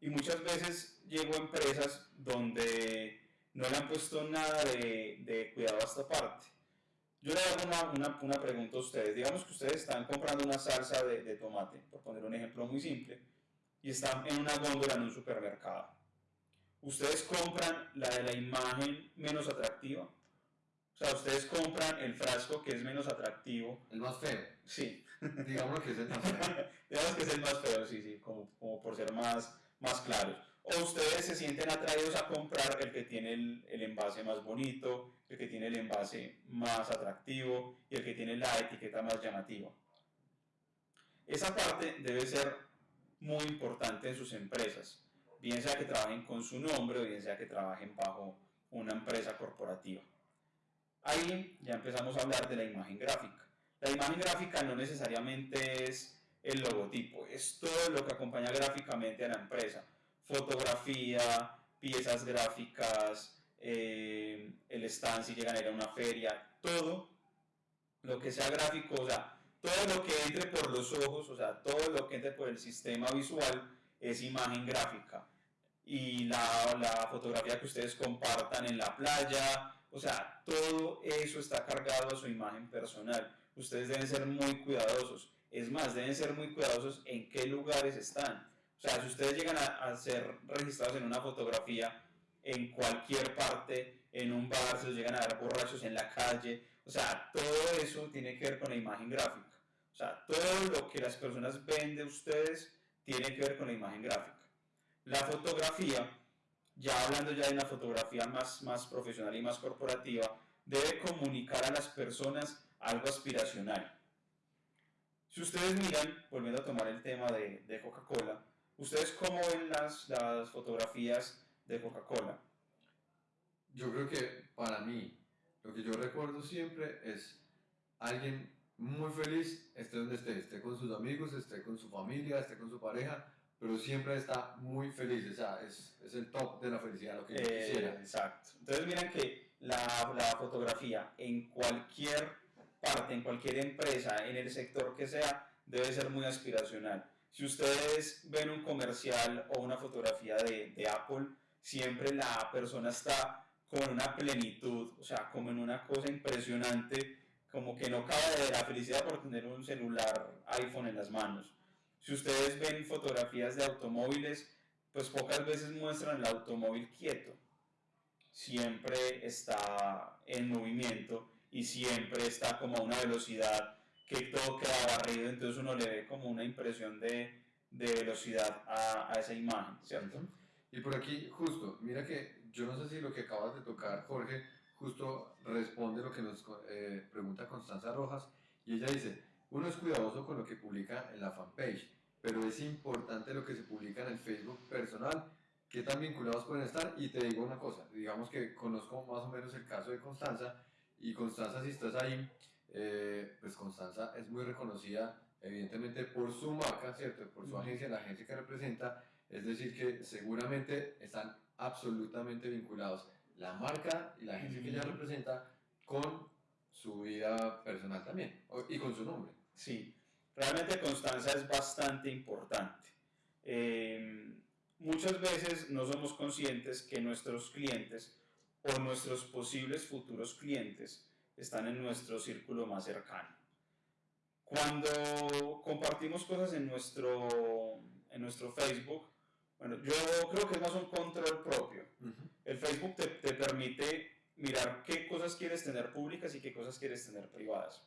y muchas veces llego a empresas donde no le han puesto nada de, de cuidado a esta parte. Yo le hago una, una, una, pregunta a ustedes. Digamos que ustedes están comprando una salsa de, de tomate, por poner un ejemplo muy simple, y están en una góndola en un supermercado. Ustedes compran la de la imagen menos atractiva. O sea, ustedes compran el frasco que es menos atractivo. El más feo. Sí. Digamos que es el más feo. Digamos que es el más feo, sí, sí, como, como por ser más, más claros. O ustedes se sienten atraídos a comprar el que tiene el, el, envase más bonito, el que tiene el envase más atractivo y el que tiene la etiqueta más llamativa. Esa parte debe ser muy importante en sus empresas, bien sea que trabajen con su nombre o bien sea que trabajen bajo una empresa corporativa. Ahí ya empezamos a hablar de la imagen gráfica. la imagen gráfica no necesariamente es el logotipo, es todo lo que acompaña gráficamente a la empresa. Fotografía, piezas gráficas, eh, el stand si llegan a ir a una feria, todo lo que sea gráfico, o sea, todo lo que entre por los ojos, o sea, todo lo que entre por el sistema visual es imagen gráfica. Y la, la fotografía que ustedes compartan en la playa, o sea, todo eso está cargado a su imagen personal. Ustedes deben ser muy cuidadosos. Es más, deben ser muy cuidadosos en qué lugares están. O sea, si ustedes llegan a, ser registrados en una fotografía en cualquier parte, en un bar, se los llegan a dar borrachos en la calle, o sea, todo eso tiene que ver con la imagen gráfica. O sea, todo lo que las personas ven de ustedes tiene que ver con la imagen gráfica. La fotografía, ya hablando ya de una fotografía más, más profesional y más corporativa, debe comunicar a las personas algo aspiracional. Si ustedes miran, volviendo a tomar el tema de, de Coca-Cola, ¿ustedes cómo ven las, las fotografías de Coca-Cola? Yo creo que para mí, lo que yo recuerdo siempre es alguien muy feliz, esté donde esté, esté con sus amigos, esté con su familia, esté con su pareja, pero siempre está muy feliz, o sea, es, es el top de la felicidad, lo que Eh, quisiera. exacto. Entonces miren que la, la fotografía en cualquier parte, en cualquier empresa, en el sector que sea, debe ser muy aspiracional. Si ustedes ven un comercial o una fotografía de, de Apple, siempre la persona está con una plenitud, o sea, como en una cosa impresionante, como que no cabe de la felicidad por tener un celular iPhone en las manos. Si ustedes ven fotografías de automóviles, pues pocas veces muestran el automóvil quieto. Siempre está en movimiento y siempre está como a una velocidad que todo queda barrido, entonces uno le ve como una impresión de, de velocidad a, a esa imagen, ¿cierto? Y por aquí, justo, mira que yo no sé si lo que acabas de tocar, Jorge, justo responde lo que nos eh, pregunta Constanza Rojas, y ella dice, uno es cuidadoso con lo que publica en la fanpage, pero es importante lo que se publica en el Facebook personal, que tan vinculados pueden estar, y te digo una cosa, digamos que conozco más o menos el caso de Constanza, y Constanza si estás ahí, eh, pues Constanza es muy reconocida evidentemente por su marca, ¿cierto? Por su agencia, la agencia que representa, es decir, que seguramente están absolutamente vinculados la marca y la agencia que ella representa con su vida personal también y con su nombre. Sí, realmente constancia es bastante importante. Eh, muchas veces no somos conscientes que nuestros clientes o nuestros posibles futuros clientes están en nuestro círculo más cercano. Cuando compartimos cosas en nuestro, en nuestro Facebook, bueno, yo creo que es más un control propio. El Facebook te, te permite mirar qué cosas quieres tener públicas y qué cosas quieres tener privadas.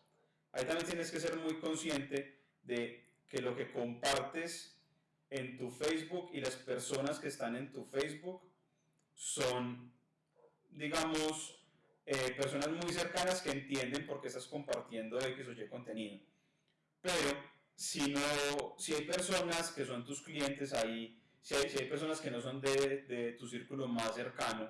Ahí también tienes que ser muy consciente de que lo que compartes en tu Facebook y las personas que están en tu Facebook son, digamos, eh, personas muy cercanas que entienden por qué estás compartiendo X o Y contenido. Pero si, no, si hay personas que son tus clientes ahí, si hay, si hay personas que no son de, de tu círculo más cercano,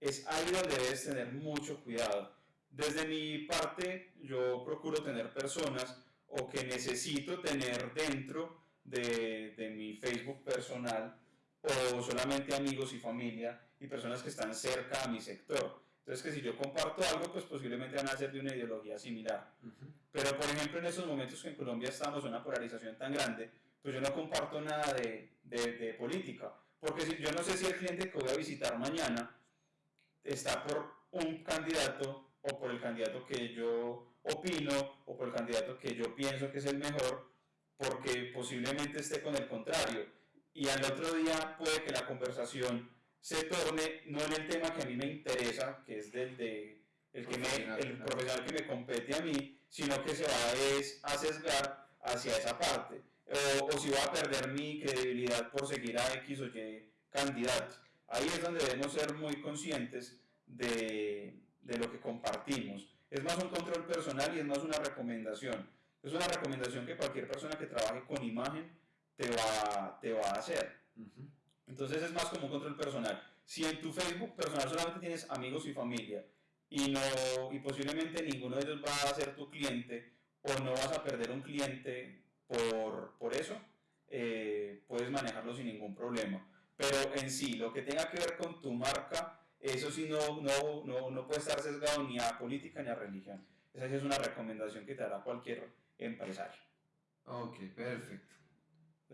es ahí donde debes tener mucho cuidado. Desde mi parte, yo procuro tener personas o que necesito tener dentro de, de mi Facebook personal o solamente amigos y familia y personas que están cerca a mi sector. Entonces que si yo comparto algo, pues posiblemente van a ser de una ideología similar. Pero por ejemplo en estos momentos que en Colombia estamos en una polarización tan grande, pues yo no comparto nada de, de, de política. Porque si, yo no sé si el cliente que voy a visitar mañana está por un candidato o por el candidato que yo opino o por el candidato que yo pienso que es el mejor, porque posiblemente esté con el contrario. Y al otro día puede que la conversación se torne no en el tema que a mí me interesa, que es del de el, que me, el profesional que me compete a mí, sino que se va es, a sesgar hacia esa parte. O, o si va a perder mi credibilidad por seguir a X o Y candidato. Ahí es donde debemos ser muy conscientes de, de lo que compartimos. Es más un control personal y es más una recomendación. Es una recomendación que cualquier persona que trabaje con imagen te va, te va a hacer. Ujú. Entonces es más como un control personal. Si en tu Facebook personal solamente tienes amigos y familia y, no, y posiblemente ninguno de ellos va a ser tu cliente o no vas a perder un cliente por, por eso, eh, puedes manejarlo sin ningún problema. Pero en sí, lo que tenga que ver con tu marca, eso sí no, no, no, no puede estar sesgado ni a política ni a religión. Esa sí es una recomendación que te hará cualquier empresario. Ok, perfecto.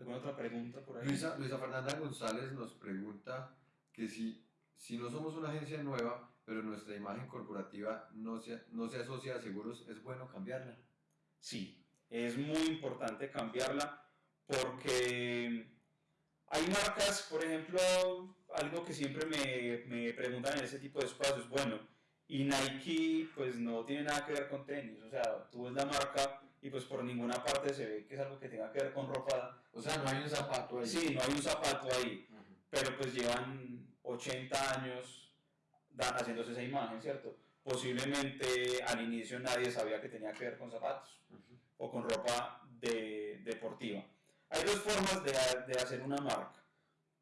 ¿Alguna otra pregunta por ahí? Luisa, Luisa Fernanda González nos pregunta que si, si no somos una agencia nueva, pero nuestra imagen corporativa no se, no se asocia a seguros, ¿es bueno cambiarla? Sí, es muy importante cambiarla porque hay marcas, por ejemplo, algo que siempre me, me preguntan en ese tipo de espacios, bueno, y Nike pues no tiene nada que ver con tenis, o sea, tú ves la marca y pues por ninguna parte se ve que es algo que tenga que ver con ropa. O sea, no hay un zapato ahí. Sí, no hay un zapato ahí, Ujú. pero pues llevan 80 años haciéndose esa imagen, ¿cierto? Posiblemente al inicio nadie sabía que tenía que ver con zapatos Ujú. o con ropa de- deportiva. Hay dos formas de, de hacer una marca.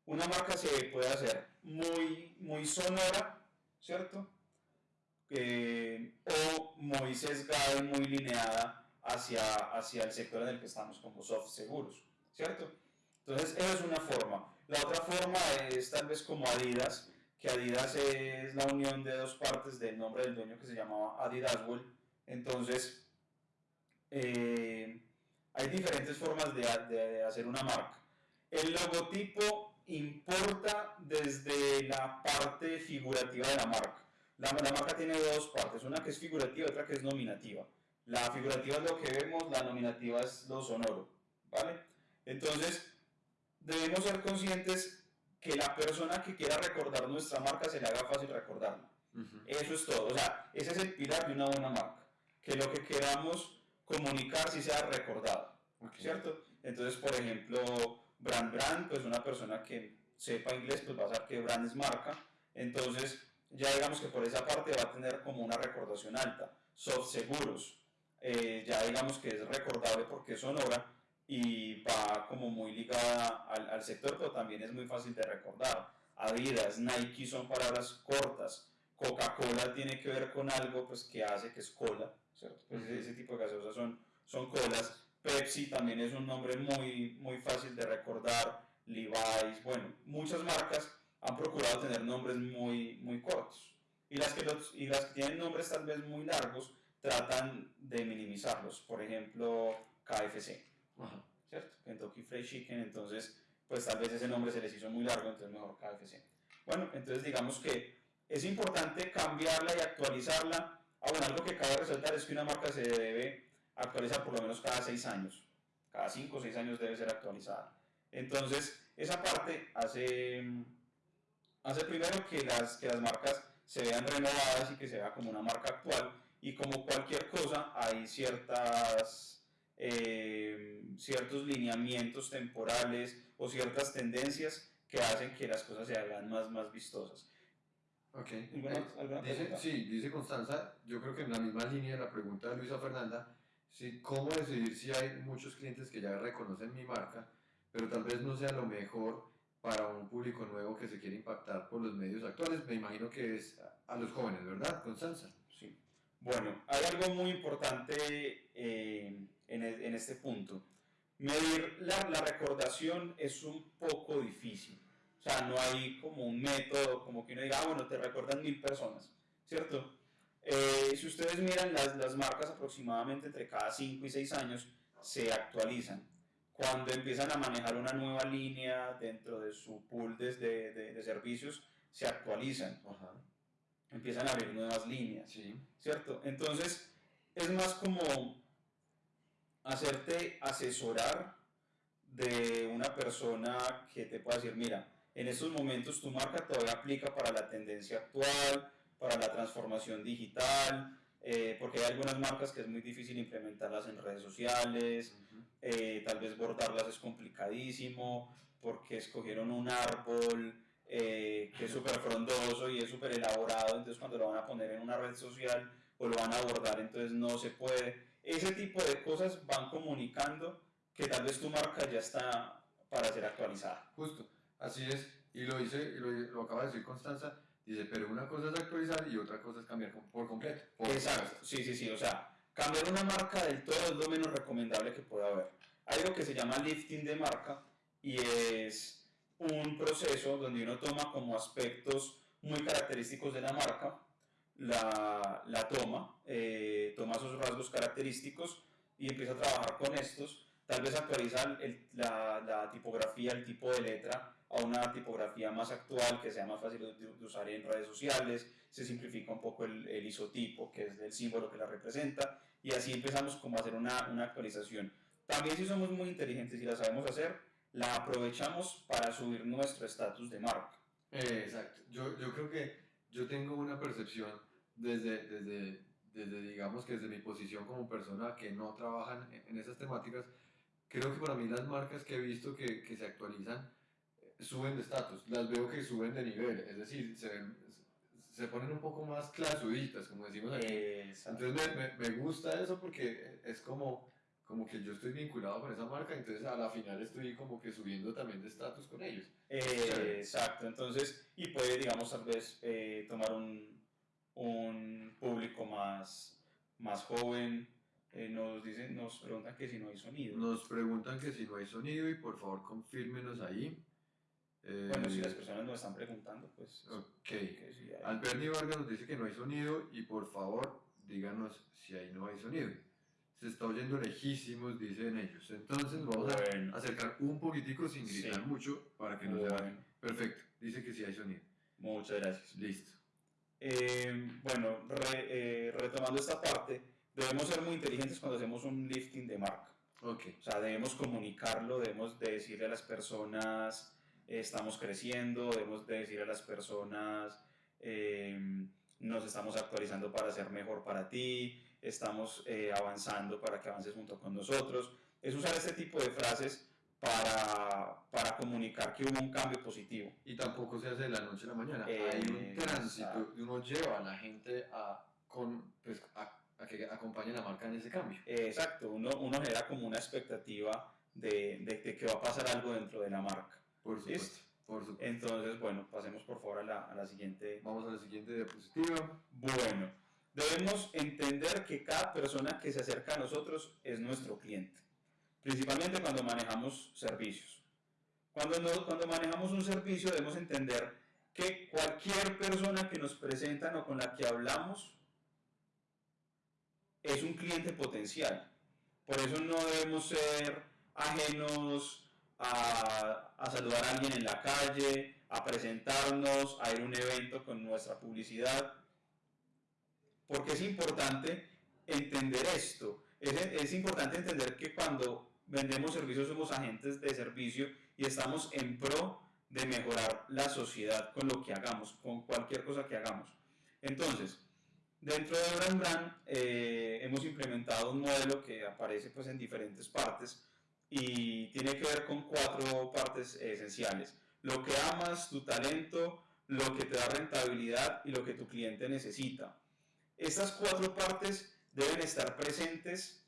Una marca se puede hacer muy, muy sonora, ¿cierto? Eh, o muy sesgada y muy lineada hacia, hacia el sector en el que estamos, como soft seguros, ¿cierto? Entonces, esa es una forma. La otra forma es tal vez como Adidas, que Adidas es la unión de dos partes del nombre del dueño que se llamaba Adidaswell. Entonces, eh, hay diferentes formas de, de hacer una marca. El logotipo importa desde la parte figurativa de la marca. La, la marca tiene dos partes, una que es figurativa y otra que es nominativa. La figurativa es lo que vemos, la nominativa es lo sonoro, ¿vale? Entonces, debemos ser conscientes que la persona que quiera recordar nuestra marca se le haga fácil recordarla. Eso es todo. O sea, ese es el pilar de una buena marca. Que lo que queramos comunicar sí sea recordado. Ok. ¿Cierto? Entonces, por ejemplo, brand brand, pues una persona que sepa inglés, pues va a saber que brand es marca. Entonces, ya digamos que por esa parte va a tener como una recordación alta. Soft seguros, eh, ya digamos que es recordable porque es sonora y va como muy ligada al, al sector, pero también es muy fácil de recordar. Adidas, Nike son palabras cortas. Coca-Cola tiene que ver con algo pues, que hace que es cola, ¿cierto? Pues ese, ese tipo de gaseosas son, son colas. Pepsi también es un nombre muy, muy fácil de recordar. Levi's, bueno, muchas marcas han procurado tener nombres muy, muy cortos. Y las, que los, y las que tienen nombres tal vez muy largos tratan de minimizarlos. Por ejemplo, KFC. Ajá. ¿cierto? Kentucky Fried Chicken, entonces, pues tal vez ese nombre se les hizo muy largo, entonces mejor KFC. Bueno, entonces digamos que es importante cambiarla y actualizarla. Ah, bueno, algo que cabe resaltar es que una marca se debe actualizar por lo menos cada seis años. Cada cinco o seis años debe ser actualizada. Entonces, esa parte hace, hace primero que las, que las marcas se vean renovadas y que se vea como una marca actual. Y como cualquier cosa, hay ciertas eh, ciertos lineamientos temporales o ciertas tendencias que hacen que las cosas se hagan más, más vistosas. Ok. ¿Alguna- alguna dice, sí, dice Constanza, yo creo que en la misma línea de la pregunta de Luisa Fernanda, sí, ¿cómo decidir si hay muchos clientes que ya reconocen mi marca, pero tal vez no sea lo mejor para un público nuevo que se quiere impactar por los medios actuales? Me imagino que es a los jóvenes, ¿verdad, Constanza? Bueno, hay algo muy importante eh, en, e- en este punto. Medir la, recordación es un poco difícil. O sea, no hay como un método, como que uno diga, ah, bueno, te recuerdan mil personas, ¿cierto? Eh, si ustedes miran las, las marcas aproximadamente entre cada 5 y 6 años se actualizan. Cuando empiezan a manejar una nueva línea dentro de su pool de- de servicios, se actualizan, Ajá. Empiezan a abrir nuevas líneas. Sí. ¿cierto? Entonces, es más como hacerte asesorar de una persona que te pueda decir, mira, en estos momentos tu marca todavía aplica para la tendencia actual, para la transformación digital, eh, porque hay algunas marcas que es muy difícil implementarlas en redes sociales, eh, tal vez bordarlas es complicadísimo, porque escogieron un árbol eh, que es súper frondoso y es súper elaborado, entonces cuando lo van a poner en una red social o lo van a abordar, entonces no se puede. Ese tipo de cosas van comunicando que tal vez tu marca ya está para ser actualizada. Justo, así es, y lo dice, y lo, lo acaba de decir Constanza, dice, pero una cosa es actualizar y otra cosa es cambiar por completo. Por Exacto, sí, sí, sí, o sea, cambiar una marca del todo es lo menos recomendable que pueda haber. Hay algo que se llama lifting de marca y es un proceso donde uno toma como aspectos muy característicos de la marca, la, la toma, eh, toma esos rasgos característicos y empieza a trabajar con estos. Tal vez actualiza la, tipografía, el tipo de letra a una tipografía más actual que sea más fácil de, de usar en redes sociales, se simplifica un poco el, el isotipo, que es el símbolo que la representa, y así empezamos como a hacer una, una actualización. También si somos muy inteligentes y la sabemos hacer, la aprovechamos para subir nuestro estatus de marca. Eh, exacto. Yo, yo creo que yo tengo una percepción desde, desde, desde, digamos que desde mi posición como persona que no trabajan en, en esas temáticas, creo que para mí las marcas que he visto que, que se actualizan eh, suben de estatus, las veo que suben de nivel, es decir, se, se ponen un poco más clasuditas, como decimos aquí. Exacto. Entonces me, me, me gusta eso porque es como, como que yo estoy vinculado con esa marca, entonces a la final estoy como que subiendo también de estatus con ellos. Eh, exacto, entonces, y puede, digamos, tal vez eh, tomar un, un público más, más joven. Eh, nos dicen, nos preguntan que si no hay sonido. Nos preguntan que si no hay sonido y por favor confírmenos ahí. Eh, Bueno, si las personas nos están preguntando, pues Ok. que sí hay. Alberni Vargas nos dice que no hay sonido y por favor díganos si ahí no hay sonido. Se está oyendo lejísimos, dicen ellos. Entonces vamos Bueno. a acercar un poquitico sin gritar Sí. mucho para que no se vaya. Bueno, Perfecto, dice que sí hay sonido. muchas gracias. Listo. Eh, bueno, re- eh, retomando esta parte, debemos ser muy inteligentes cuando hacemos un lifting de marca. Ok. O sea, debemos comunicarlo, debemos de decirle a las personas, eh, estamos creciendo, debemos de decirle a las personas, eh, nos estamos actualizando para ser mejor para ti, estamos eh, avanzando para que avances junto con nosotros. Es usar este tipo de frases para, para comunicar que hubo un cambio positivo. Y tampoco se hace de la noche a la mañana. Eh, Hay un tránsito y uno lleva a la gente a, con, pues, a, a que acompañe la marca en ese cambio. Eh, exacto, uno, uno genera como una expectativa de, de- de que va a pasar algo dentro de la marca. Por supuesto. Listo. Por supuesto. Entonces, bueno, pasemos por favor a la, a la siguiente Vamos a la siguiente diapositiva. Bueno, debemos entender que cada persona que se acerca a nosotros es nuestro cliente, principalmente cuando manejamos servicios. Cuando, no- cuando manejamos un servicio debemos entender que cualquier persona que nos presentan o con la que hablamos es un cliente potencial. Por eso no debemos ser ajenos a, a saludar a alguien en la calle, a presentarnos, a ir a un evento con nuestra publicidad. Porque es importante entender esto. Es, es importante entender que cuando vendemos servicios somos agentes de servicio y estamos en pro de mejorar la sociedad con lo que hagamos, con cualquier cosa que hagamos. Entonces, dentro de Brand Brand eh, hemos implementado un modelo que aparece pues, en diferentes partes y tiene que ver con cuatro partes esenciales. Lo que amas, tu talento, lo que te da rentabilidad y lo que tu cliente necesita. Estas cuatro partes deben estar presentes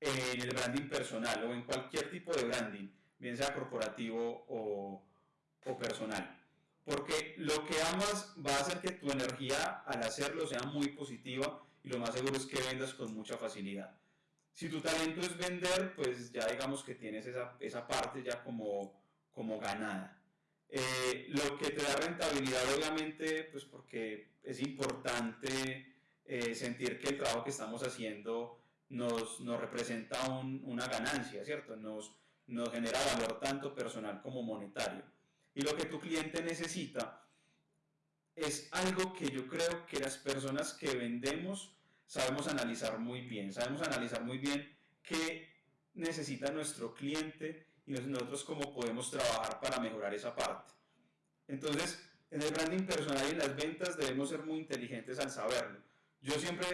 en el branding personal o en cualquier tipo de branding, bien sea corporativo o, o personal. Porque lo que amas va a hacer que tu energía al hacerlo sea muy positiva y lo más seguro es que vendas con mucha facilidad. Si tu talento es vender, pues ya digamos que tienes esa, esa parte ya como, como ganada. Eh, lo que te da rentabilidad, obviamente, pues porque es importante eh, sentir que el trabajo que estamos haciendo nos, nos representa un- una ganancia, ¿cierto? Nos, nos genera valor tanto personal como monetario. Y lo que tu cliente necesita es algo que yo creo que las personas que vendemos sabemos analizar muy bien, sabemos analizar muy bien qué necesita nuestro cliente y nosotros cómo podemos trabajar para mejorar esa parte. Entonces, en el branding personal y en las ventas debemos ser muy inteligentes al saberlo. Yo siempre,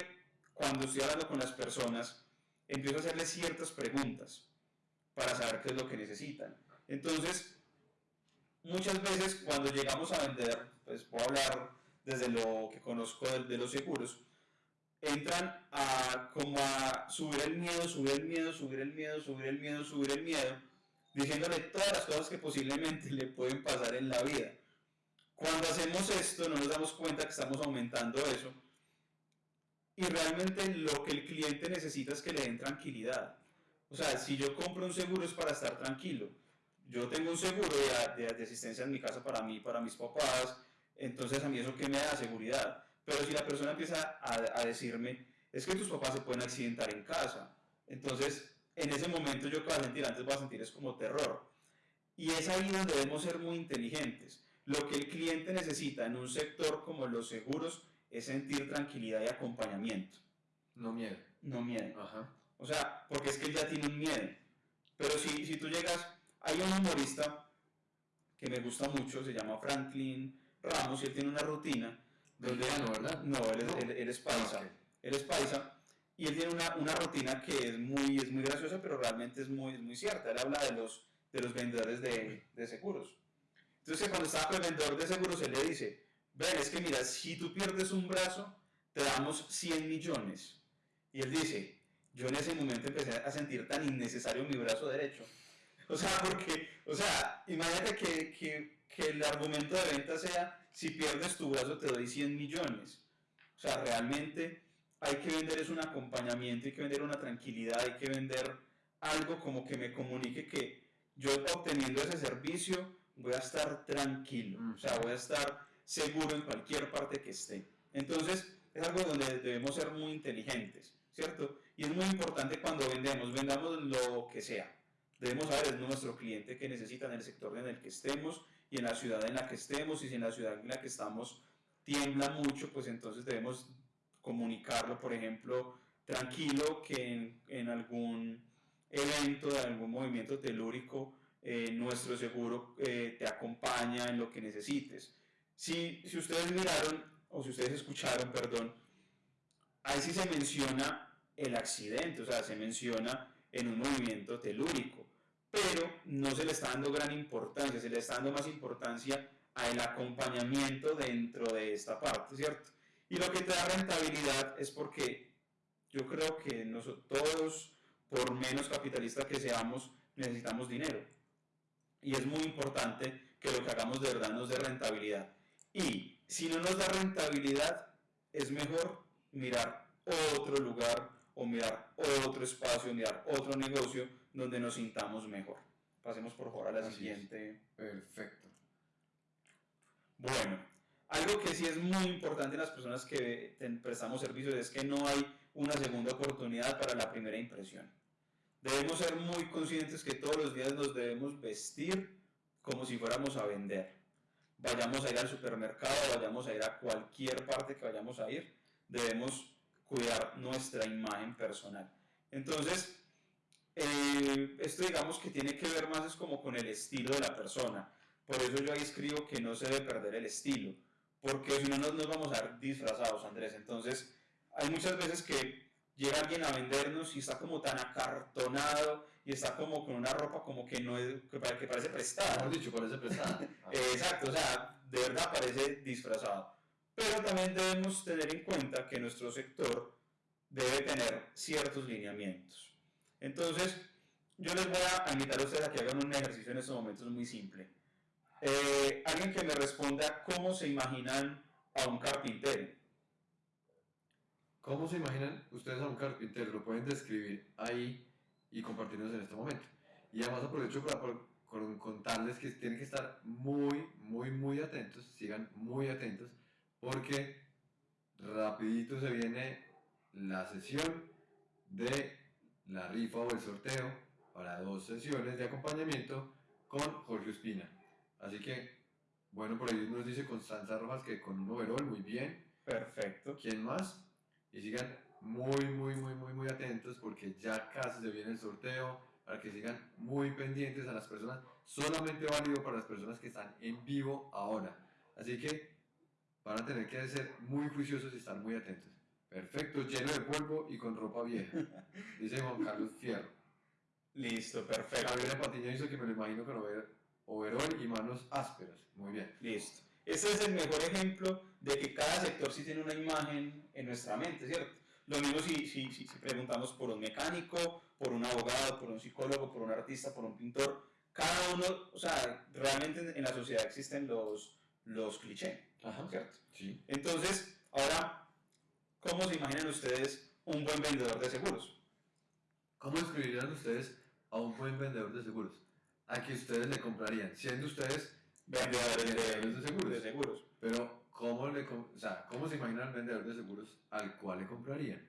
cuando estoy hablando con las personas, empiezo a hacerles ciertas preguntas para saber qué es lo que necesitan. Entonces, muchas veces cuando llegamos a vender, pues puedo hablar desde lo que conozco de, de los seguros, entran a como a subir el miedo, subir el miedo, subir el miedo, subir el miedo, subir el miedo, diciéndole todas las cosas que posiblemente le pueden pasar en la vida. Cuando hacemos esto no nos damos cuenta que estamos aumentando eso y realmente lo que el cliente necesita es que le den tranquilidad. O sea, si yo compro un seguro es para estar tranquilo. Yo tengo un seguro de, de, asistencia en mi casa para mí, para mis papás, entonces a mí eso que me da seguridad. Pero si la persona empieza a, a decirme, es que tus papás se pueden accidentar en casa, entonces en ese momento yo que voy a sentir antes voy a sentir es como terror. Y es ahí donde debemos ser muy inteligentes. Lo que el cliente necesita en un sector como los seguros es sentir tranquilidad y acompañamiento. No miedo. No miedo. Ajá. O sea, porque es que él ya tiene un miedo. Pero si, si tú llegas, hay un humorista que me gusta mucho, se llama Franklin Ramos, y él tiene una rutina. Donde, Mexicano, ¿verdad? No, él es, No. él- él es paisa. Ah, ok. Él es paisa. Y él tiene una, una rutina que es muy, es muy graciosa, pero realmente es muy, es muy cierta. Él habla de los, de los vendedores de, de seguros. Entonces, cuando estaba con el vendedor de seguros, él le dice, ven, es que mira, si tú pierdes un brazo, te damos 100 millones. Y él dice, yo en ese momento empecé a sentir tan innecesario mi brazo derecho. O sea, porque, o sea, imagínate que, que, que el argumento de venta sea, si pierdes tu brazo te doy 100 millones. O sea, realmente hay que vender es un acompañamiento, hay que vender una tranquilidad, hay que vender algo como que me comunique que yo obteniendo ese servicio voy a estar tranquilo, o sea, voy a estar seguro en cualquier parte que esté. Entonces, es algo donde debemos ser muy inteligentes, ¿cierto? Y es muy importante cuando vendemos, vendamos lo que sea. Debemos saber es nuestro cliente que necesita en el sector en el que estemos y en la ciudad en la que estemos y si en la ciudad en la que estamos tiembla mucho, pues entonces debemos comunicarlo, por ejemplo, tranquilo que en, algún evento, de algún movimiento telúrico, eh, nuestro seguro eh, te acompaña en lo que necesites. Si, si ustedes miraron, o si ustedes escucharon, perdón, ahí sí se menciona el accidente, o sea, se menciona en un movimiento telúrico, pero no se le está dando gran importancia, se le está dando más importancia al acompañamiento dentro de esta parte, ¿cierto? Y lo que te da rentabilidad es porque yo creo que nosotros todos, por menos capitalistas que seamos, necesitamos dinero. Y es muy importante que lo que hagamos de verdad nos dé rentabilidad. Y si no nos da rentabilidad, es mejor mirar otro lugar o mirar otro espacio, mirar otro negocio donde nos sintamos mejor. Pasemos por favor a la Así es. siguiente. Perfecto. Bueno, algo que sí es muy importante en las personas que prestamos servicios es que no hay una segunda oportunidad para la primera impresión. Debemos ser muy conscientes que todos los días nos debemos vestir como si fuéramos a vender. Vayamos a ir al supermercado, vayamos a ir a cualquier parte que vayamos a ir, debemos cuidar nuestra imagen personal. Entonces, eh, esto digamos que tiene que ver más es como con el estilo de la persona. Por eso yo ahí escribo que no se debe perder el estilo, porque si no nos, nos vamos a ver disfrazados, Andrés. Entonces, hay muchas veces que llega alguien a vendernos y está como tan acartonado y está como con una ropa como que no es, que que parece prestada. Mejor dicho, parece prestada. Ah, Exacto, o sea, de verdad parece disfrazado. Pero también debemos tener en cuenta que nuestro sector debe tener ciertos lineamientos. Entonces, yo les voy a invitar a ustedes a que hagan un ejercicio en estos momentos muy simple. Eh, alguien que me responda cómo se imaginan a un carpintero. ¿Cómo se imaginan ustedes a un carpintero? Lo pueden describir ahí y compartirnos en este momento. Y además aprovecho para con- contarles que tienen que estar muy, muy, muy atentos, sigan muy atentos, porque rapidito se viene la sesión de la rifa o el sorteo para dos sesiones de acompañamiento con Jorge Espina. Así que, bueno, por ahí nos dice Constanza Rojas que con un overall, muy bien. Perfecto. ¿Quién más? Y sigan muy, muy, muy, muy, muy atentos porque ya casi se viene el sorteo para que sigan muy pendientes a las personas, solamente válido para las personas que están en vivo ahora. Así que van a tener que ser muy juiciosos y estar muy atentos. Perfecto, lleno de polvo y con ropa vieja, dice Juan Carlos Fierro. Listo, perfecto. Gabriela Patiño hizo que me lo imagino con over- overol y manos ásperas. Muy bien. Listo. Este es el mejor ejemplo de que cada sector sí tiene una imagen en nuestra mente, ¿cierto? Lo mismo si, si, si, si preguntamos por un mecánico, por un abogado, por un psicólogo, por un artista, por un pintor. Cada uno, o sea, realmente en, en la sociedad existen los, los clichés, Ajá. ¿cierto? Sí. Entonces, ahora, ¿cómo se imaginan ustedes un buen vendedor de seguros? ¿Cómo describirían ustedes a un buen vendedor de seguros? A que ustedes le comprarían, siendo ustedes Vendedores de, vendedores de seguros. de seguros. Pero, ¿cómo, le, o sea, ¿cómo se imaginan al vendedor de seguros al cual le comprarían?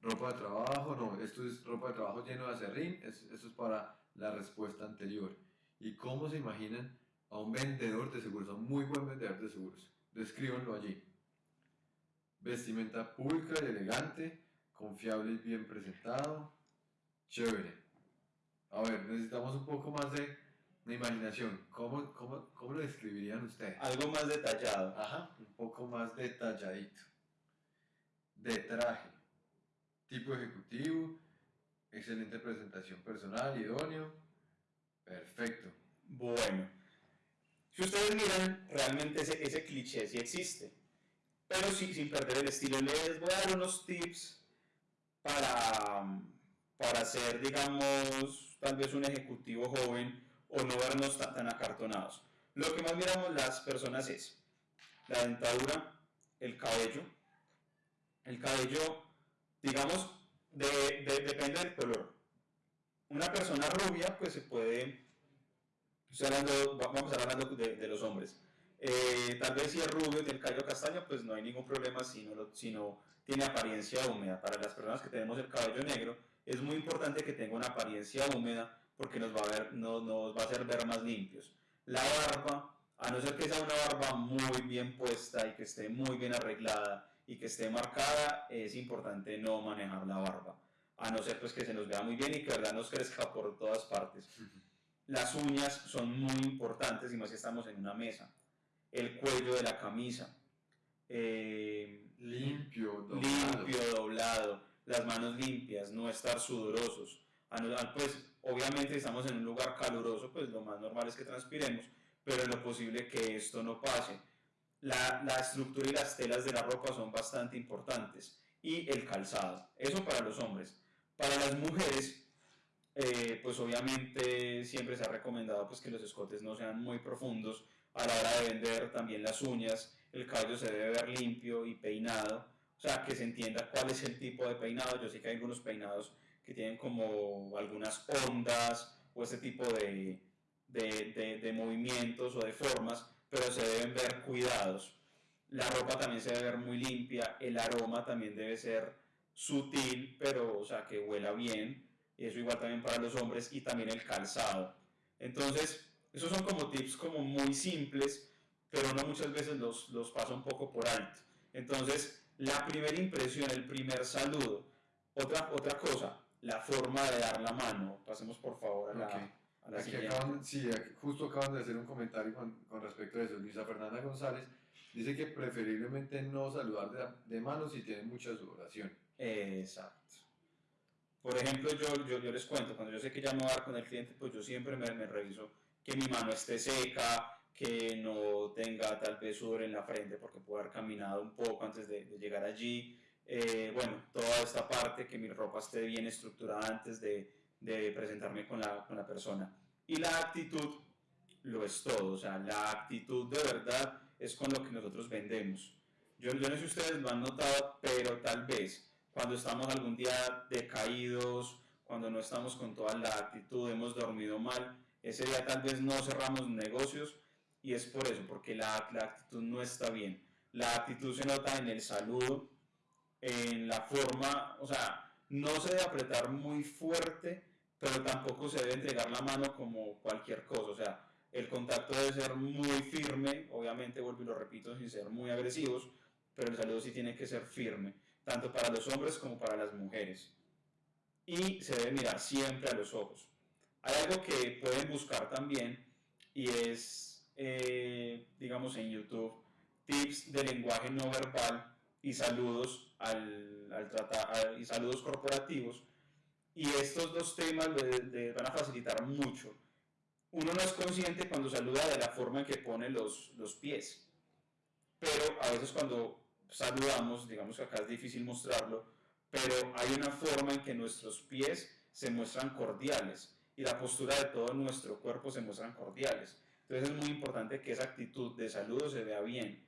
Ropa de trabajo, no, esto es ropa de trabajo lleno de acerrín, es- eso es para la respuesta anterior. ¿Y cómo se imaginan a un vendedor de seguros, a un muy buen vendedor de seguros? Descríbanlo allí. Vestimenta pública y elegante, confiable y bien presentado, chévere. A ver, necesitamos un poco más de, de imaginación. ¿Cómo, cómo, ¿Cómo lo describirían ustedes? Algo más detallado. Ajá, un poco más detalladito. De traje. Tipo ejecutivo. Excelente presentación personal, idóneo. Perfecto. Bueno, si ustedes miran, realmente ese, ese cliché sí existe, pero sí sin perder el estilo. Les voy a dar unos tips para, para ser, digamos, tal vez un ejecutivo joven o no vernos tan, acartonados. Lo que más miramos las personas es la dentadura, el cabello. El cabello, digamos, de- de- depende del color. Una persona rubia, pues se puede hablando, va- vamos a estar hablando de, los hombres. Eh, tal vez si es rubio tiene el cabello castaño, pues no hay ningún problema si no, si no tiene apariencia húmeda. Para las personas que tenemos el cabello negro, es muy importante que tenga una apariencia húmeda porque nos va a, ver, no- nos va a hacer ver más limpios. La barba, a no ser que sea una barba muy bien puesta y que esté muy bien arreglada y que esté marcada, es importante no manejar la barba. A no ser pues que se nos vea muy bien y que verdad nos crezca por todas partes. Las uñas son muy importantes y más si estamos en una mesa. El cuello de la camisa. eh, Limpio, doblado. limpio, doblado. Las manos limpias, no estar sudorosos. A no- a- Pues obviamente estamos en un lugar caluroso, pues lo más normal es que transpiremos, pero en lo posible que esto no pase. La, la estructura y las telas de la ropa son bastante importantes. Y el calzado. Eso para los hombres. Para las mujeres, eh, pues obviamente siempre se ha recomendado pues que los escotes no sean muy profundos a la hora de vender también las uñas el cabello se debe ver limpio y peinado o sea que se entienda cuál es el tipo de peinado yo sé que hay algunos peinados que tienen como algunas ondas o este tipo de, de, de- de movimientos o de formas pero se deben ver cuidados la ropa también se debe ver muy limpia el aroma también debe ser sutil pero o sea que huela bien y eso igual también para los hombres y también el calzado. Entonces, esos son como tips como muy simples, pero uno muchas veces los, los pasa un poco por alto. Entonces, la primera impresión, el primer saludo. Otra, otra cosa, la forma de dar la mano. Pasemos por favor a la, Ok. a la Aquí acaban, sí, aquí justo acaban de hacer un comentario con, con respecto a eso. Luisa Fernanda González dice que preferiblemente no saludar de, de mano si tiene mucha sudoración. Exacto. Por ejemplo, yo, yo, yo les cuento, cuando yo sé que ya me voy a dar con el cliente, pues yo siempre me, me reviso que mi mano esté seca, que no tenga tal vez sudor en la frente porque puedo haber caminado un poco antes de, de llegar allí. Eh, bueno, toda esta parte, que mi ropa esté bien estructurada antes de, presentarme con la, con la persona. Y la actitud lo es todo, o sea, la actitud de verdad es con lo que nosotros vendemos. Yo, yo no sé si ustedes lo han notado, pero tal vez cuando estamos algún día decaídos, cuando no estamos con toda la actitud, hemos dormido mal, ese día tal vez no cerramos negocios y es por eso, porque la, la actitud no está bien. La actitud se nota en el saludo, en la forma, o sea, no se debe apretar muy fuerte, pero tampoco se debe entregar la mano como cualquier cosa, o sea, el contacto debe ser muy firme, obviamente vuelvo y lo repito sin ser muy agresivos, pero el saludo sí tiene que ser firme, tanto para los hombres como para las mujeres. Y se debe mirar siempre a los ojos. Hay algo que pueden buscar también y es, eh, digamos, en YouTube, tips de lenguaje no verbal y saludos, al, tratar, y saludos corporativos. Y estos dos temas van a facilitar mucho. Uno no es consciente cuando saluda de la forma en que pone los, los pies pero a veces cuando saludamos, digamos que acá es difícil mostrarlo, pero hay una forma en que nuestros pies se muestran cordiales y la postura de todo nuestro cuerpo se muestran cordiales. Entonces es muy importante que esa actitud de saludo se vea bien.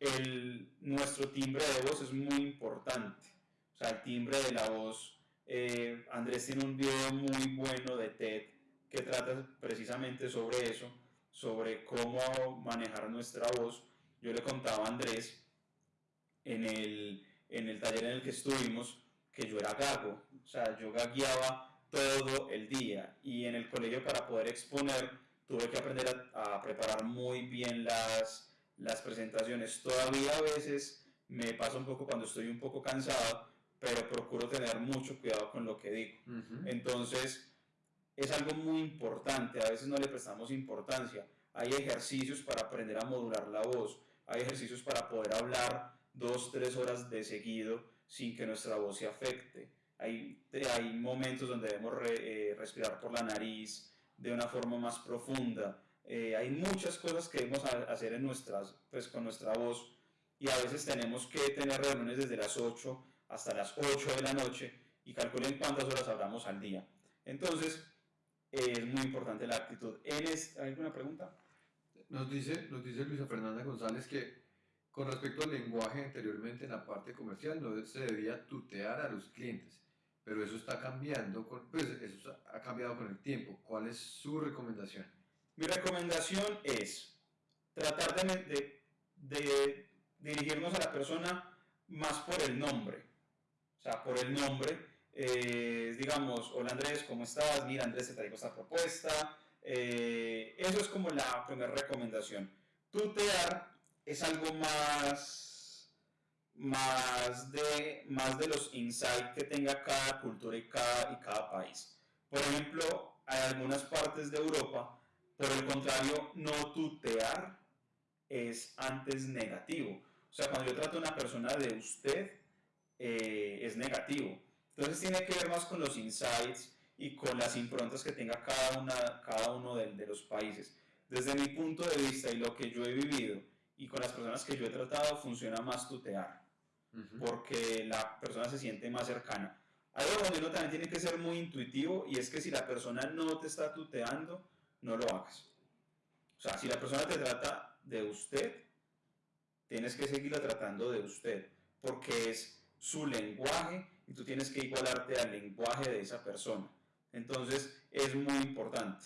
El, nuestro timbre de voz es muy importante. O sea, el timbre de la voz. eh, Andrés tiene un video muy bueno de TED que trata precisamente sobre eso, sobre cómo manejar nuestra voz. Yo le contaba a Andrés en el, en el taller en el que estuvimos que yo era gago, o sea, yo gagueaba todo el día y en el colegio para poder exponer tuve que aprender a, a preparar muy bien las, las presentaciones. Todavía a veces me pasa un poco cuando estoy un poco cansado, pero procuro tener mucho cuidado con lo que digo. Entonces, es algo muy importante, a veces no le prestamos importancia. Hay ejercicios para aprender a modular la voz, hay ejercicios para poder hablar dos, tres horas de seguido sin que nuestra voz se afecte. Hay, hay momentos donde debemos re- eh, respirar por la nariz de una forma más profunda. Eh, hay muchas cosas que debemos ha- hacer en nuestras, pues, con nuestra voz y a veces tenemos que tener reuniones desde las 8 hasta las 8 de la noche y calculen cuántas horas hablamos al día. Entonces, eh, es muy importante la actitud. ¿En es- ¿Hay alguna pregunta? Nos dice, nos dice Luisa Fernanda González que con respecto al lenguaje anteriormente en la parte comercial no se debía tutear a los clientes, pero eso está cambiando, con, pues eso ha cambiado con el tiempo. ¿Cuál es su recomendación? Mi recomendación es tratar de, dirigirnos a la persona más por el nombre. O sea, por el nombre. eh, digamos, hola Andrés, ¿cómo estás? Mira Andrés, te traigo esta propuesta. Eh, eso es como la primera recomendación. Tutear es algo más, más, de, más de los insights que tenga cada cultura y cada país. Por ejemplo, hay algunas partes de Europa, por el contrario, no tutear es antes negativo. O sea, cuando yo trato a una persona de usted, eh, es negativo. Entonces tiene que ver más con los insights y con las improntas que tenga cada, una, cada uno de, de los países. Desde mi punto de vista y lo que yo he vivido y con las personas que yo he tratado, funciona más tutear, porque la persona se siente más cercana. Algo donde uno también tiene que ser muy intuitivo y es que si la persona no te está tuteando, no lo hagas. O sea, si la persona te trata de usted, tienes que seguirla tratando de usted, porque es su lenguaje y tú tienes que igualarte al lenguaje de esa persona. Entonces, es muy importante.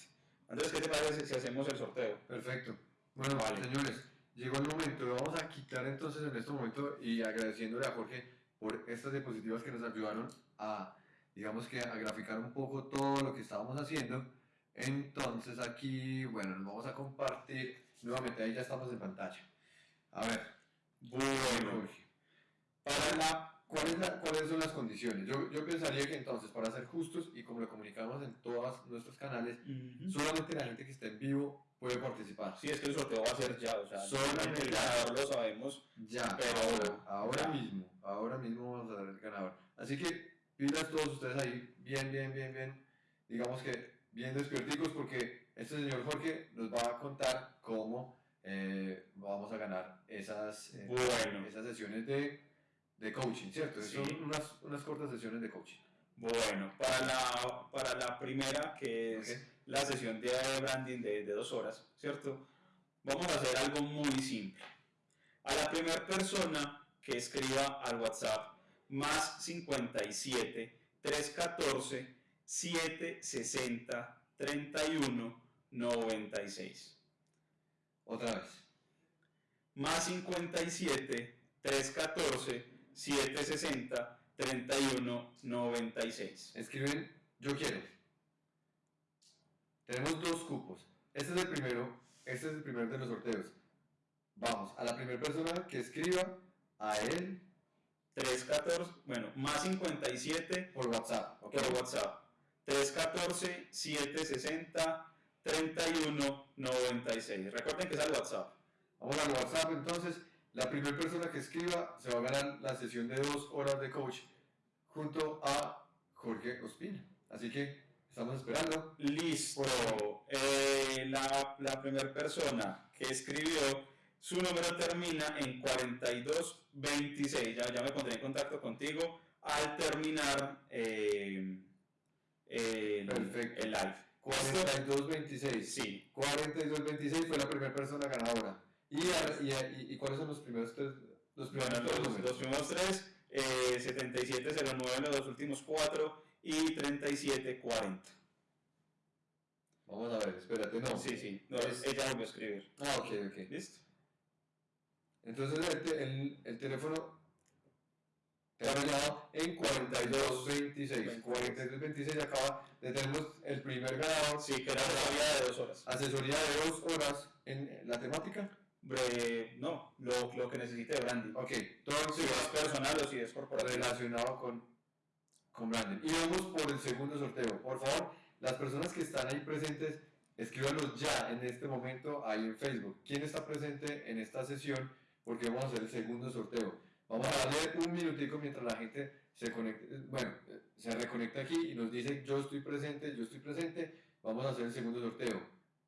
Andrés, ¿qué te parece si hacemos el sorteo? Perfecto. Bueno, Vale. señores, llegó el momento. Vamos a quitar entonces en este momento y agradeciéndole a Jorge por estas diapositivas que nos ayudaron a, digamos que, a graficar un poco todo lo que estábamos haciendo. Entonces aquí, bueno, nos vamos a compartir. Nuevamente, ahí ya estamos en pantalla. A ver, Bueno. Para la, ¿cuál es la- ¿Cuáles son las condiciones? Yo, yo pensaría que entonces, para ser justos y como lo comunicamos en todos nuestros canales, Ujú. solamente la gente que está en vivo puede participar. Sí, es que el sorteo va a ser ya, o sea, Solamente el ganador lo sabemos. Ya, Pero- ahora, ahora ya. mismo, ahora mismo vamos a dar el ganador. Así que pilas todos ustedes ahí, bien, bien, bien, bien, digamos que bien despierticos porque este señor Jorge nos va a contar cómo eh, vamos a ganar esas, eh, Bueno. esas sesiones de, de coaching, ¿cierto? Sí. Son unas, unas cortas sesiones de coaching. Bueno, para la, para la primera, que es Ok. la sesión de branding de, de dos horas, ¿cierto? Vamos a hacer algo muy simple. A la primera persona que escriba al WhatsApp más 57 314 760 31 96. Otra vez. Más 57 314 760 31 96. Escriben, yo quiero. Tenemos dos cupos. Este es el primero, este es el primero de los sorteos. Vamos, a la primera persona que escriba a él 314, bueno, más 57 por WhatsApp. ¿ok? por WhatsApp. 314-760-3196. Recuerden que es al WhatsApp. Vamos al WhatsApp entonces. La primera persona que escriba se va a ganar la sesión de dos horas de coach junto a Jorge Ospina. Así que estamos esperando. Listo. Eh, la, la primera persona que escribió, su número termina en 4226. Ya, ya me pondré en contacto contigo al terminar eh, el, Perfecto. el live. 4226. Sí. 4226 fue la primera persona ganadora. ¿Y, y, y- cuáles son los primeros tres? Los primeros Bueno, tres los, los primeros tres, eh, 7709 los últimos cuatro y 3740. Vamos a ver, espérate, no. Sí, sí, no, Es- ella volvió a escribir. Ah, ok, ok. ¿Listo? Entonces el, te- el, el teléfono terminado en 4226. 4226 acaba de tenemos el primer ganador. Sí, que era todavía de dos horas. Asesoría de dos horas en la temática. Bre- no, lo, lo que necesite de branding. Ok, todo Si es personal o si es corporativo. relacionado con, con branding. Y vamos por el segundo sorteo. Por favor, las personas que están ahí presentes, escríbanos ya en este momento ahí en Facebook. ¿Quién está presente en esta sesión? Porque vamos a hacer el segundo sorteo. Vamos a darle un minutico mientras la gente se conecte, bueno, eh, se reconecta aquí y nos dice yo estoy presente, yo estoy presente. Vamos a hacer el segundo sorteo.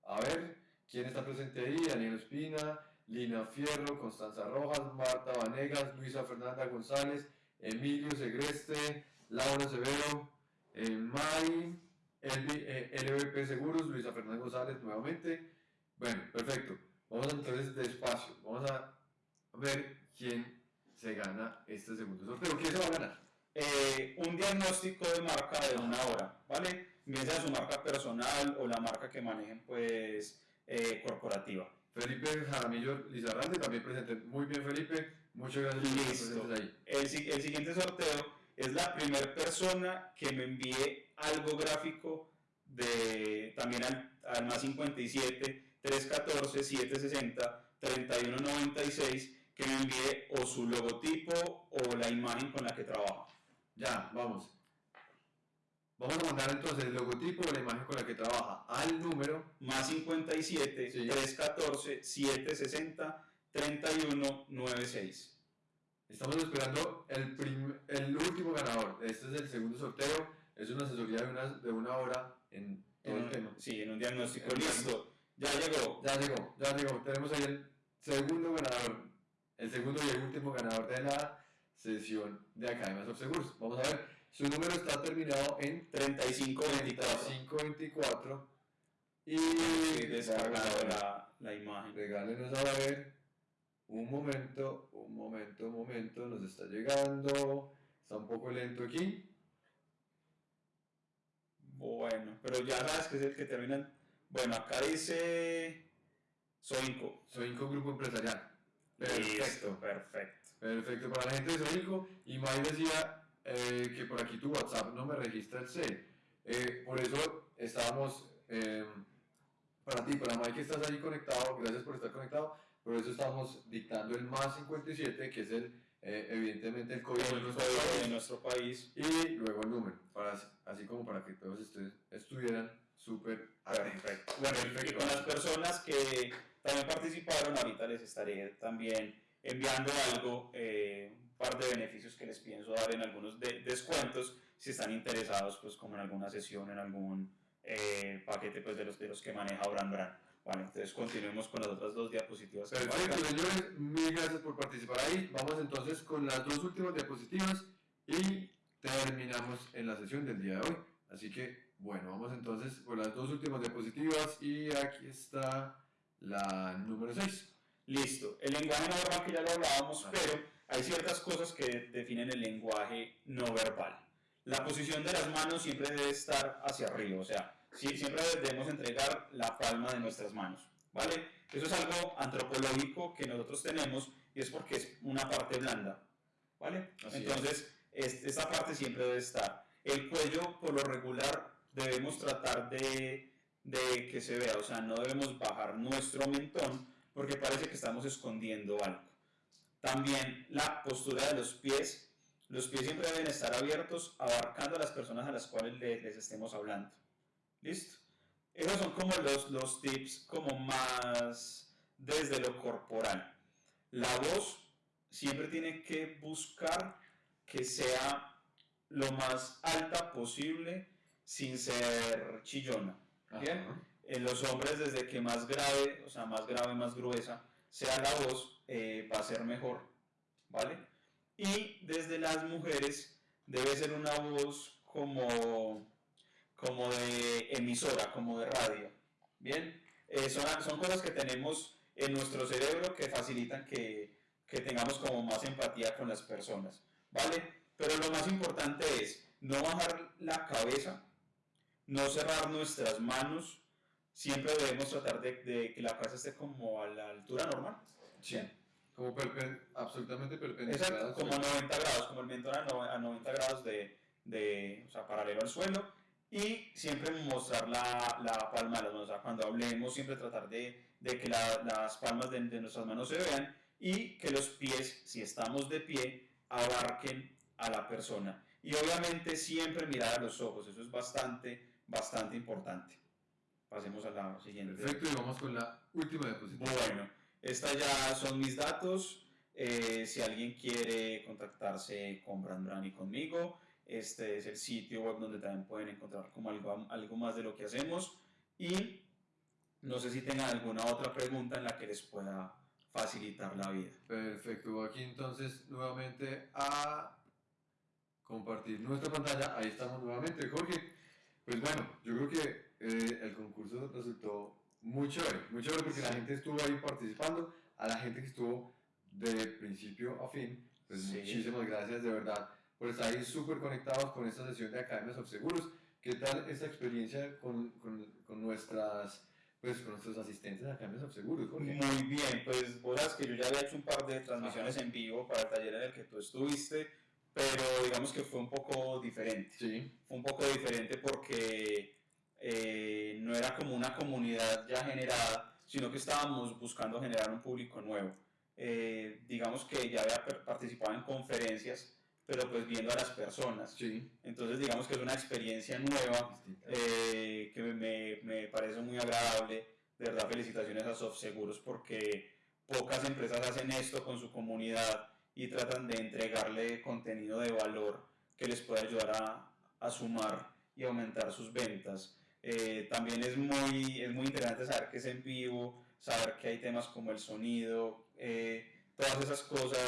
A ver, ¿quién está presente ahí? Daniel Espina, Lina Fierro, Constanza Rojas, Marta Vanegas, Luisa Fernanda González, Emilio Segreste, Laura Severo, eh, May, Elvi- eh, LVP Seguros, Luisa Fernanda González nuevamente. Bueno, perfecto. Vamos entonces despacio. Vamos a ver quién se gana este segundo sorteo. ¿Quién se va a ganar? Eh, un diagnóstico de marca de una hora, ¿vale? Bien sea su marca personal o la marca que manejen, pues, eh, corporativa. Felipe Jaramillo Lizarralde también presente. Muy bien, Felipe. Muchas gracias por Listo. presentes ahí. El, el siguiente sorteo es la primera persona que me envíe algo gráfico de también al, al más 57 314 760 3196 que me envíe o su logotipo o la imagen con la que trabaja. Ya, vamos. Vamos a mandar entonces el logotipo de la imagen con la que trabaja al número. Más 57 Sí. 314 760 3196. Estamos esperando el, prim- el último ganador. Este es el segundo sorteo. Es una asesoría de una, de una hora en todo En el tema. Sí, en un diagnóstico. En Listo. Ya llegó. Ya llegó, ya llegó. Tenemos ahí el segundo ganador. El segundo y el último ganador de la sesión de Academias of Seguros. Vamos a ver. Su número está terminado en 3524. 3524. Y a ver. la, la imagen. Regálenos a ver. Un momento, un momento, un momento. Nos está llegando. Está un poco lento aquí. Bueno, pero ya sabes que es el que termina. en- Bueno, acá dice Soinco. Un grupo empresarial. Listo, Perfecto. perfecto. Perfecto. Para la gente de Soinco. Y May decía eh, que por aquí tu WhatsApp no me registra el C. Eh, por eso estábamos. eh, para ti, para May que estás ahí conectado. Gracias por estar conectado. Por eso estamos dictando el más 57, que es el, eh, evidentemente, el código de nuestro país. de nuestro país. Y luego el número, para, así como para que todos ustedes estuvieran súper atentos. Perfecto. Bueno, y con las personas que también participaron, ahorita les estaré también enviando algo, eh, un par de beneficios que les pienso dar en algunos de- descuentos, si están interesados, pues como en alguna sesión, en algún eh, paquete pues, de, los, de los que maneja Brand Brand. Bueno, entonces continuemos con las otras dos diapositivas. Perfecto, señores, mil gracias por participar ahí. Vamos entonces con las dos últimas diapositivas y terminamos en la sesión del día de hoy. Así que, bueno, vamos entonces con las dos últimas diapositivas y aquí está la número 6. Listo. El lenguaje no verbal que ya lo hablábamos, Ah. pero hay ciertas cosas que definen el lenguaje no verbal. La posición de las manos siempre debe estar hacia arriba, o sea, siempre debemos entregar la palma de nuestras manos, ¿vale? Eso es algo antropológico que nosotros tenemos y es porque es una parte blanda, ¿vale? Así es. Entonces, es- esta parte siempre debe estar. El cuello, por lo regular, debemos tratar de, de que se vea, o sea, no debemos bajar nuestro mentón porque parece que estamos escondiendo algo. También la postura de los pies. Los pies siempre deben estar abiertos, abarcando a las personas a las cuales le- les estemos hablando. ¿Listo? Esos son como los, los tips como más desde lo corporal. La voz siempre tiene que buscar que sea lo más alta posible sin ser chillona. Bien. En los hombres, desde que más grave, o sea, más grave, más gruesa sea la voz, eh, va a ser mejor, ¿vale? Y desde las mujeres debe ser una voz como, como de emisora, como de radio, ¿bien? Eh, son, son cosas que tenemos en nuestro cerebro que facilitan que, que tengamos como más empatía con las personas, ¿vale? Pero lo más importante es no bajar la cabeza, no cerrar nuestras manos, siempre debemos tratar de, de que la cabeza esté como a la altura normal. Sí. Como perpen- absolutamente perpendicular. Exacto, como a 90 grados, como el mentón a no- a 90 grados de, de, o sea, paralelo al suelo. Y siempre mostrar la, la palma de las manos. O sea, cuando hablemos, siempre tratar de, de que la- las palmas de, de nuestras manos se vean y que los pies, si estamos de pie, abarquen a la persona. Y obviamente siempre mirar a los ojos. Eso es bastante, bastante importante. Pasemos a la siguiente. Perfecto, y vamos con la última diapositiva. Bueno, estas ya son mis datos. Eh, si alguien quiere contactarse con Brand y conmigo, este es el sitio web donde también pueden encontrar como algo, algo más de lo que hacemos. Y no sé si tengan alguna otra pregunta en la que les pueda facilitar la vida. Perfecto, aquí entonces nuevamente a compartir nuestra pantalla. Ahí estamos nuevamente, Jorge. Pues bueno, yo creo que eh, el concurso resultó muy chévere, muy chévere porque la gente estuvo ahí participando, a la gente que estuvo de principio a fin, pues Sí. muchísimas gracias de verdad por estar ahí súper conectados con esta sesión de Academias of Seguros. ¿Qué tal esta experiencia con, con, con nuestras, pues, con nuestros asistentes de Academias of Seguros, Jorge? Muy bien, pues sabes que yo ya había hecho un par de transmisiones en vivo para el taller en el que tú estuviste, pero digamos que fue un poco diferente. Sí, fue un poco diferente porque eh, no era como una comunidad ya generada, sino que estábamos buscando generar un público nuevo. Eh, digamos que ya había participado en conferencias, pero pues viendo a las personas. sí. Entonces digamos que es una experiencia nueva eh, que me, me parece muy agradable. De verdad, felicitaciones a SoftSeguros porque pocas empresas hacen esto con su comunidad y tratan de entregarle contenido de valor que les pueda ayudar a, a sumar y aumentar sus ventas. Eh, también es muy, es muy interesante saber que es en vivo, saber que hay temas como el sonido, eh, todas esas cosas.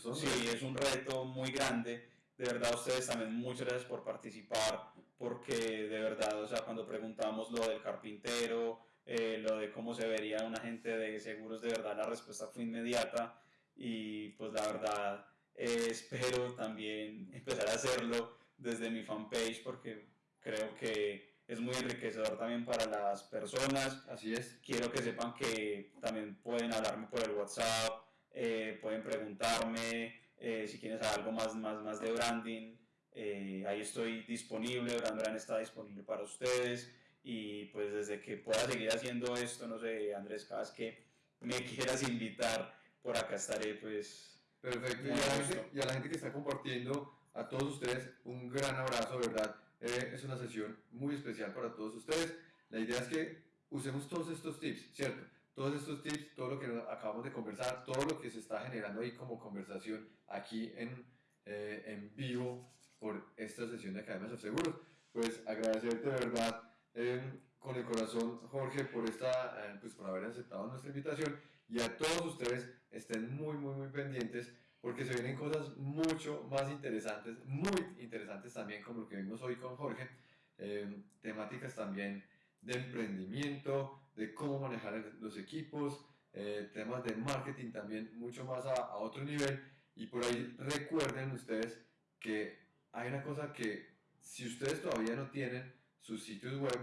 Son Sí, retos. es un reto muy grande. De verdad, a ustedes también muchas gracias por participar, porque de verdad, o sea, cuando preguntamos lo del carpintero, eh, lo de cómo se vería un agente de seguros, de verdad la respuesta fue inmediata y pues la verdad eh, espero también empezar a hacerlo desde mi fanpage porque creo que es muy enriquecedor también para las personas Así es. quiero que sepan que también pueden hablarme por el WhatsApp, eh, pueden preguntarme eh, si quieren saber algo más, más, más de branding. eh, ahí estoy disponible, Brand Brand está disponible para ustedes. Y pues desde que pueda seguir haciendo esto, no sé, Andrés, cada vez que me quieras invitar, por acá estaré pues Perfecto. Y a, la gente, y a la gente que está compartiendo, a todos ustedes, un gran abrazo, de verdad. Eh, es una sesión muy especial para todos ustedes. La idea es que usemos todos estos tips, ¿cierto? Todos estos tips, todo lo que acabamos de conversar, todo lo que se está generando ahí como conversación aquí en, eh, en vivo por esta sesión de Academias of Seguros. Pues agradecerte de verdad eh, con el corazón, Jorge, por, esta, pues, por haber aceptado nuestra invitación y a todos ustedes estén muy, muy, muy pendientes porque se vienen cosas mucho más interesantes, muy interesantes también como lo que vimos hoy con Jorge, eh, temáticas también de emprendimiento, de cómo manejar los equipos, eh, temas de marketing también mucho más a, a otro nivel. Y por ahí recuerden ustedes que hay una cosa que si ustedes todavía no tienen sus sitios web,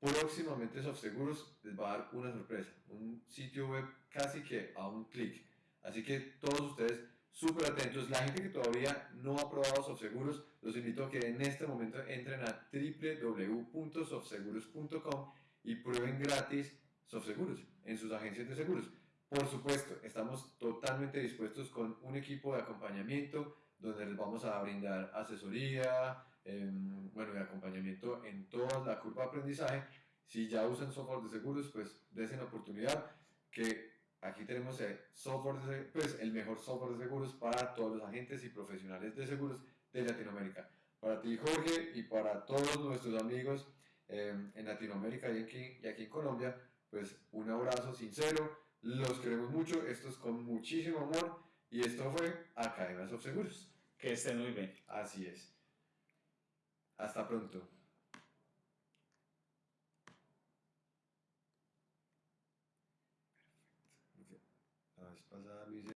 próximamente SoftSeguros les va a dar una sorpresa, un sitio web casi que a un clic. Así que todos ustedes súper atentos. La gente que todavía no ha probado SoftSeguros, los invito a que en este momento entren a www.softseguros.com y prueben gratis SoftSeguros en sus agencias de seguros. Por supuesto, estamos totalmente dispuestos con un equipo de acompañamiento donde les vamos a brindar asesoría, em, bueno, de acompañamiento en toda la curva de aprendizaje. Si ya usan software de seguros, pues desen la oportunidad que aquí tenemos el software de, pues, el mejor software de seguros para todos los agentes y profesionales de seguros de Latinoamérica. Para ti, Jorge, y para todos nuestros amigos em, en Latinoamérica y aquí, y aquí en Colombia, pues un abrazo sincero. Los queremos mucho. Esto es con muchísimo amor. Y esto fue Academias of Seguros. que estén muy bien. Así es. Hasta pronto.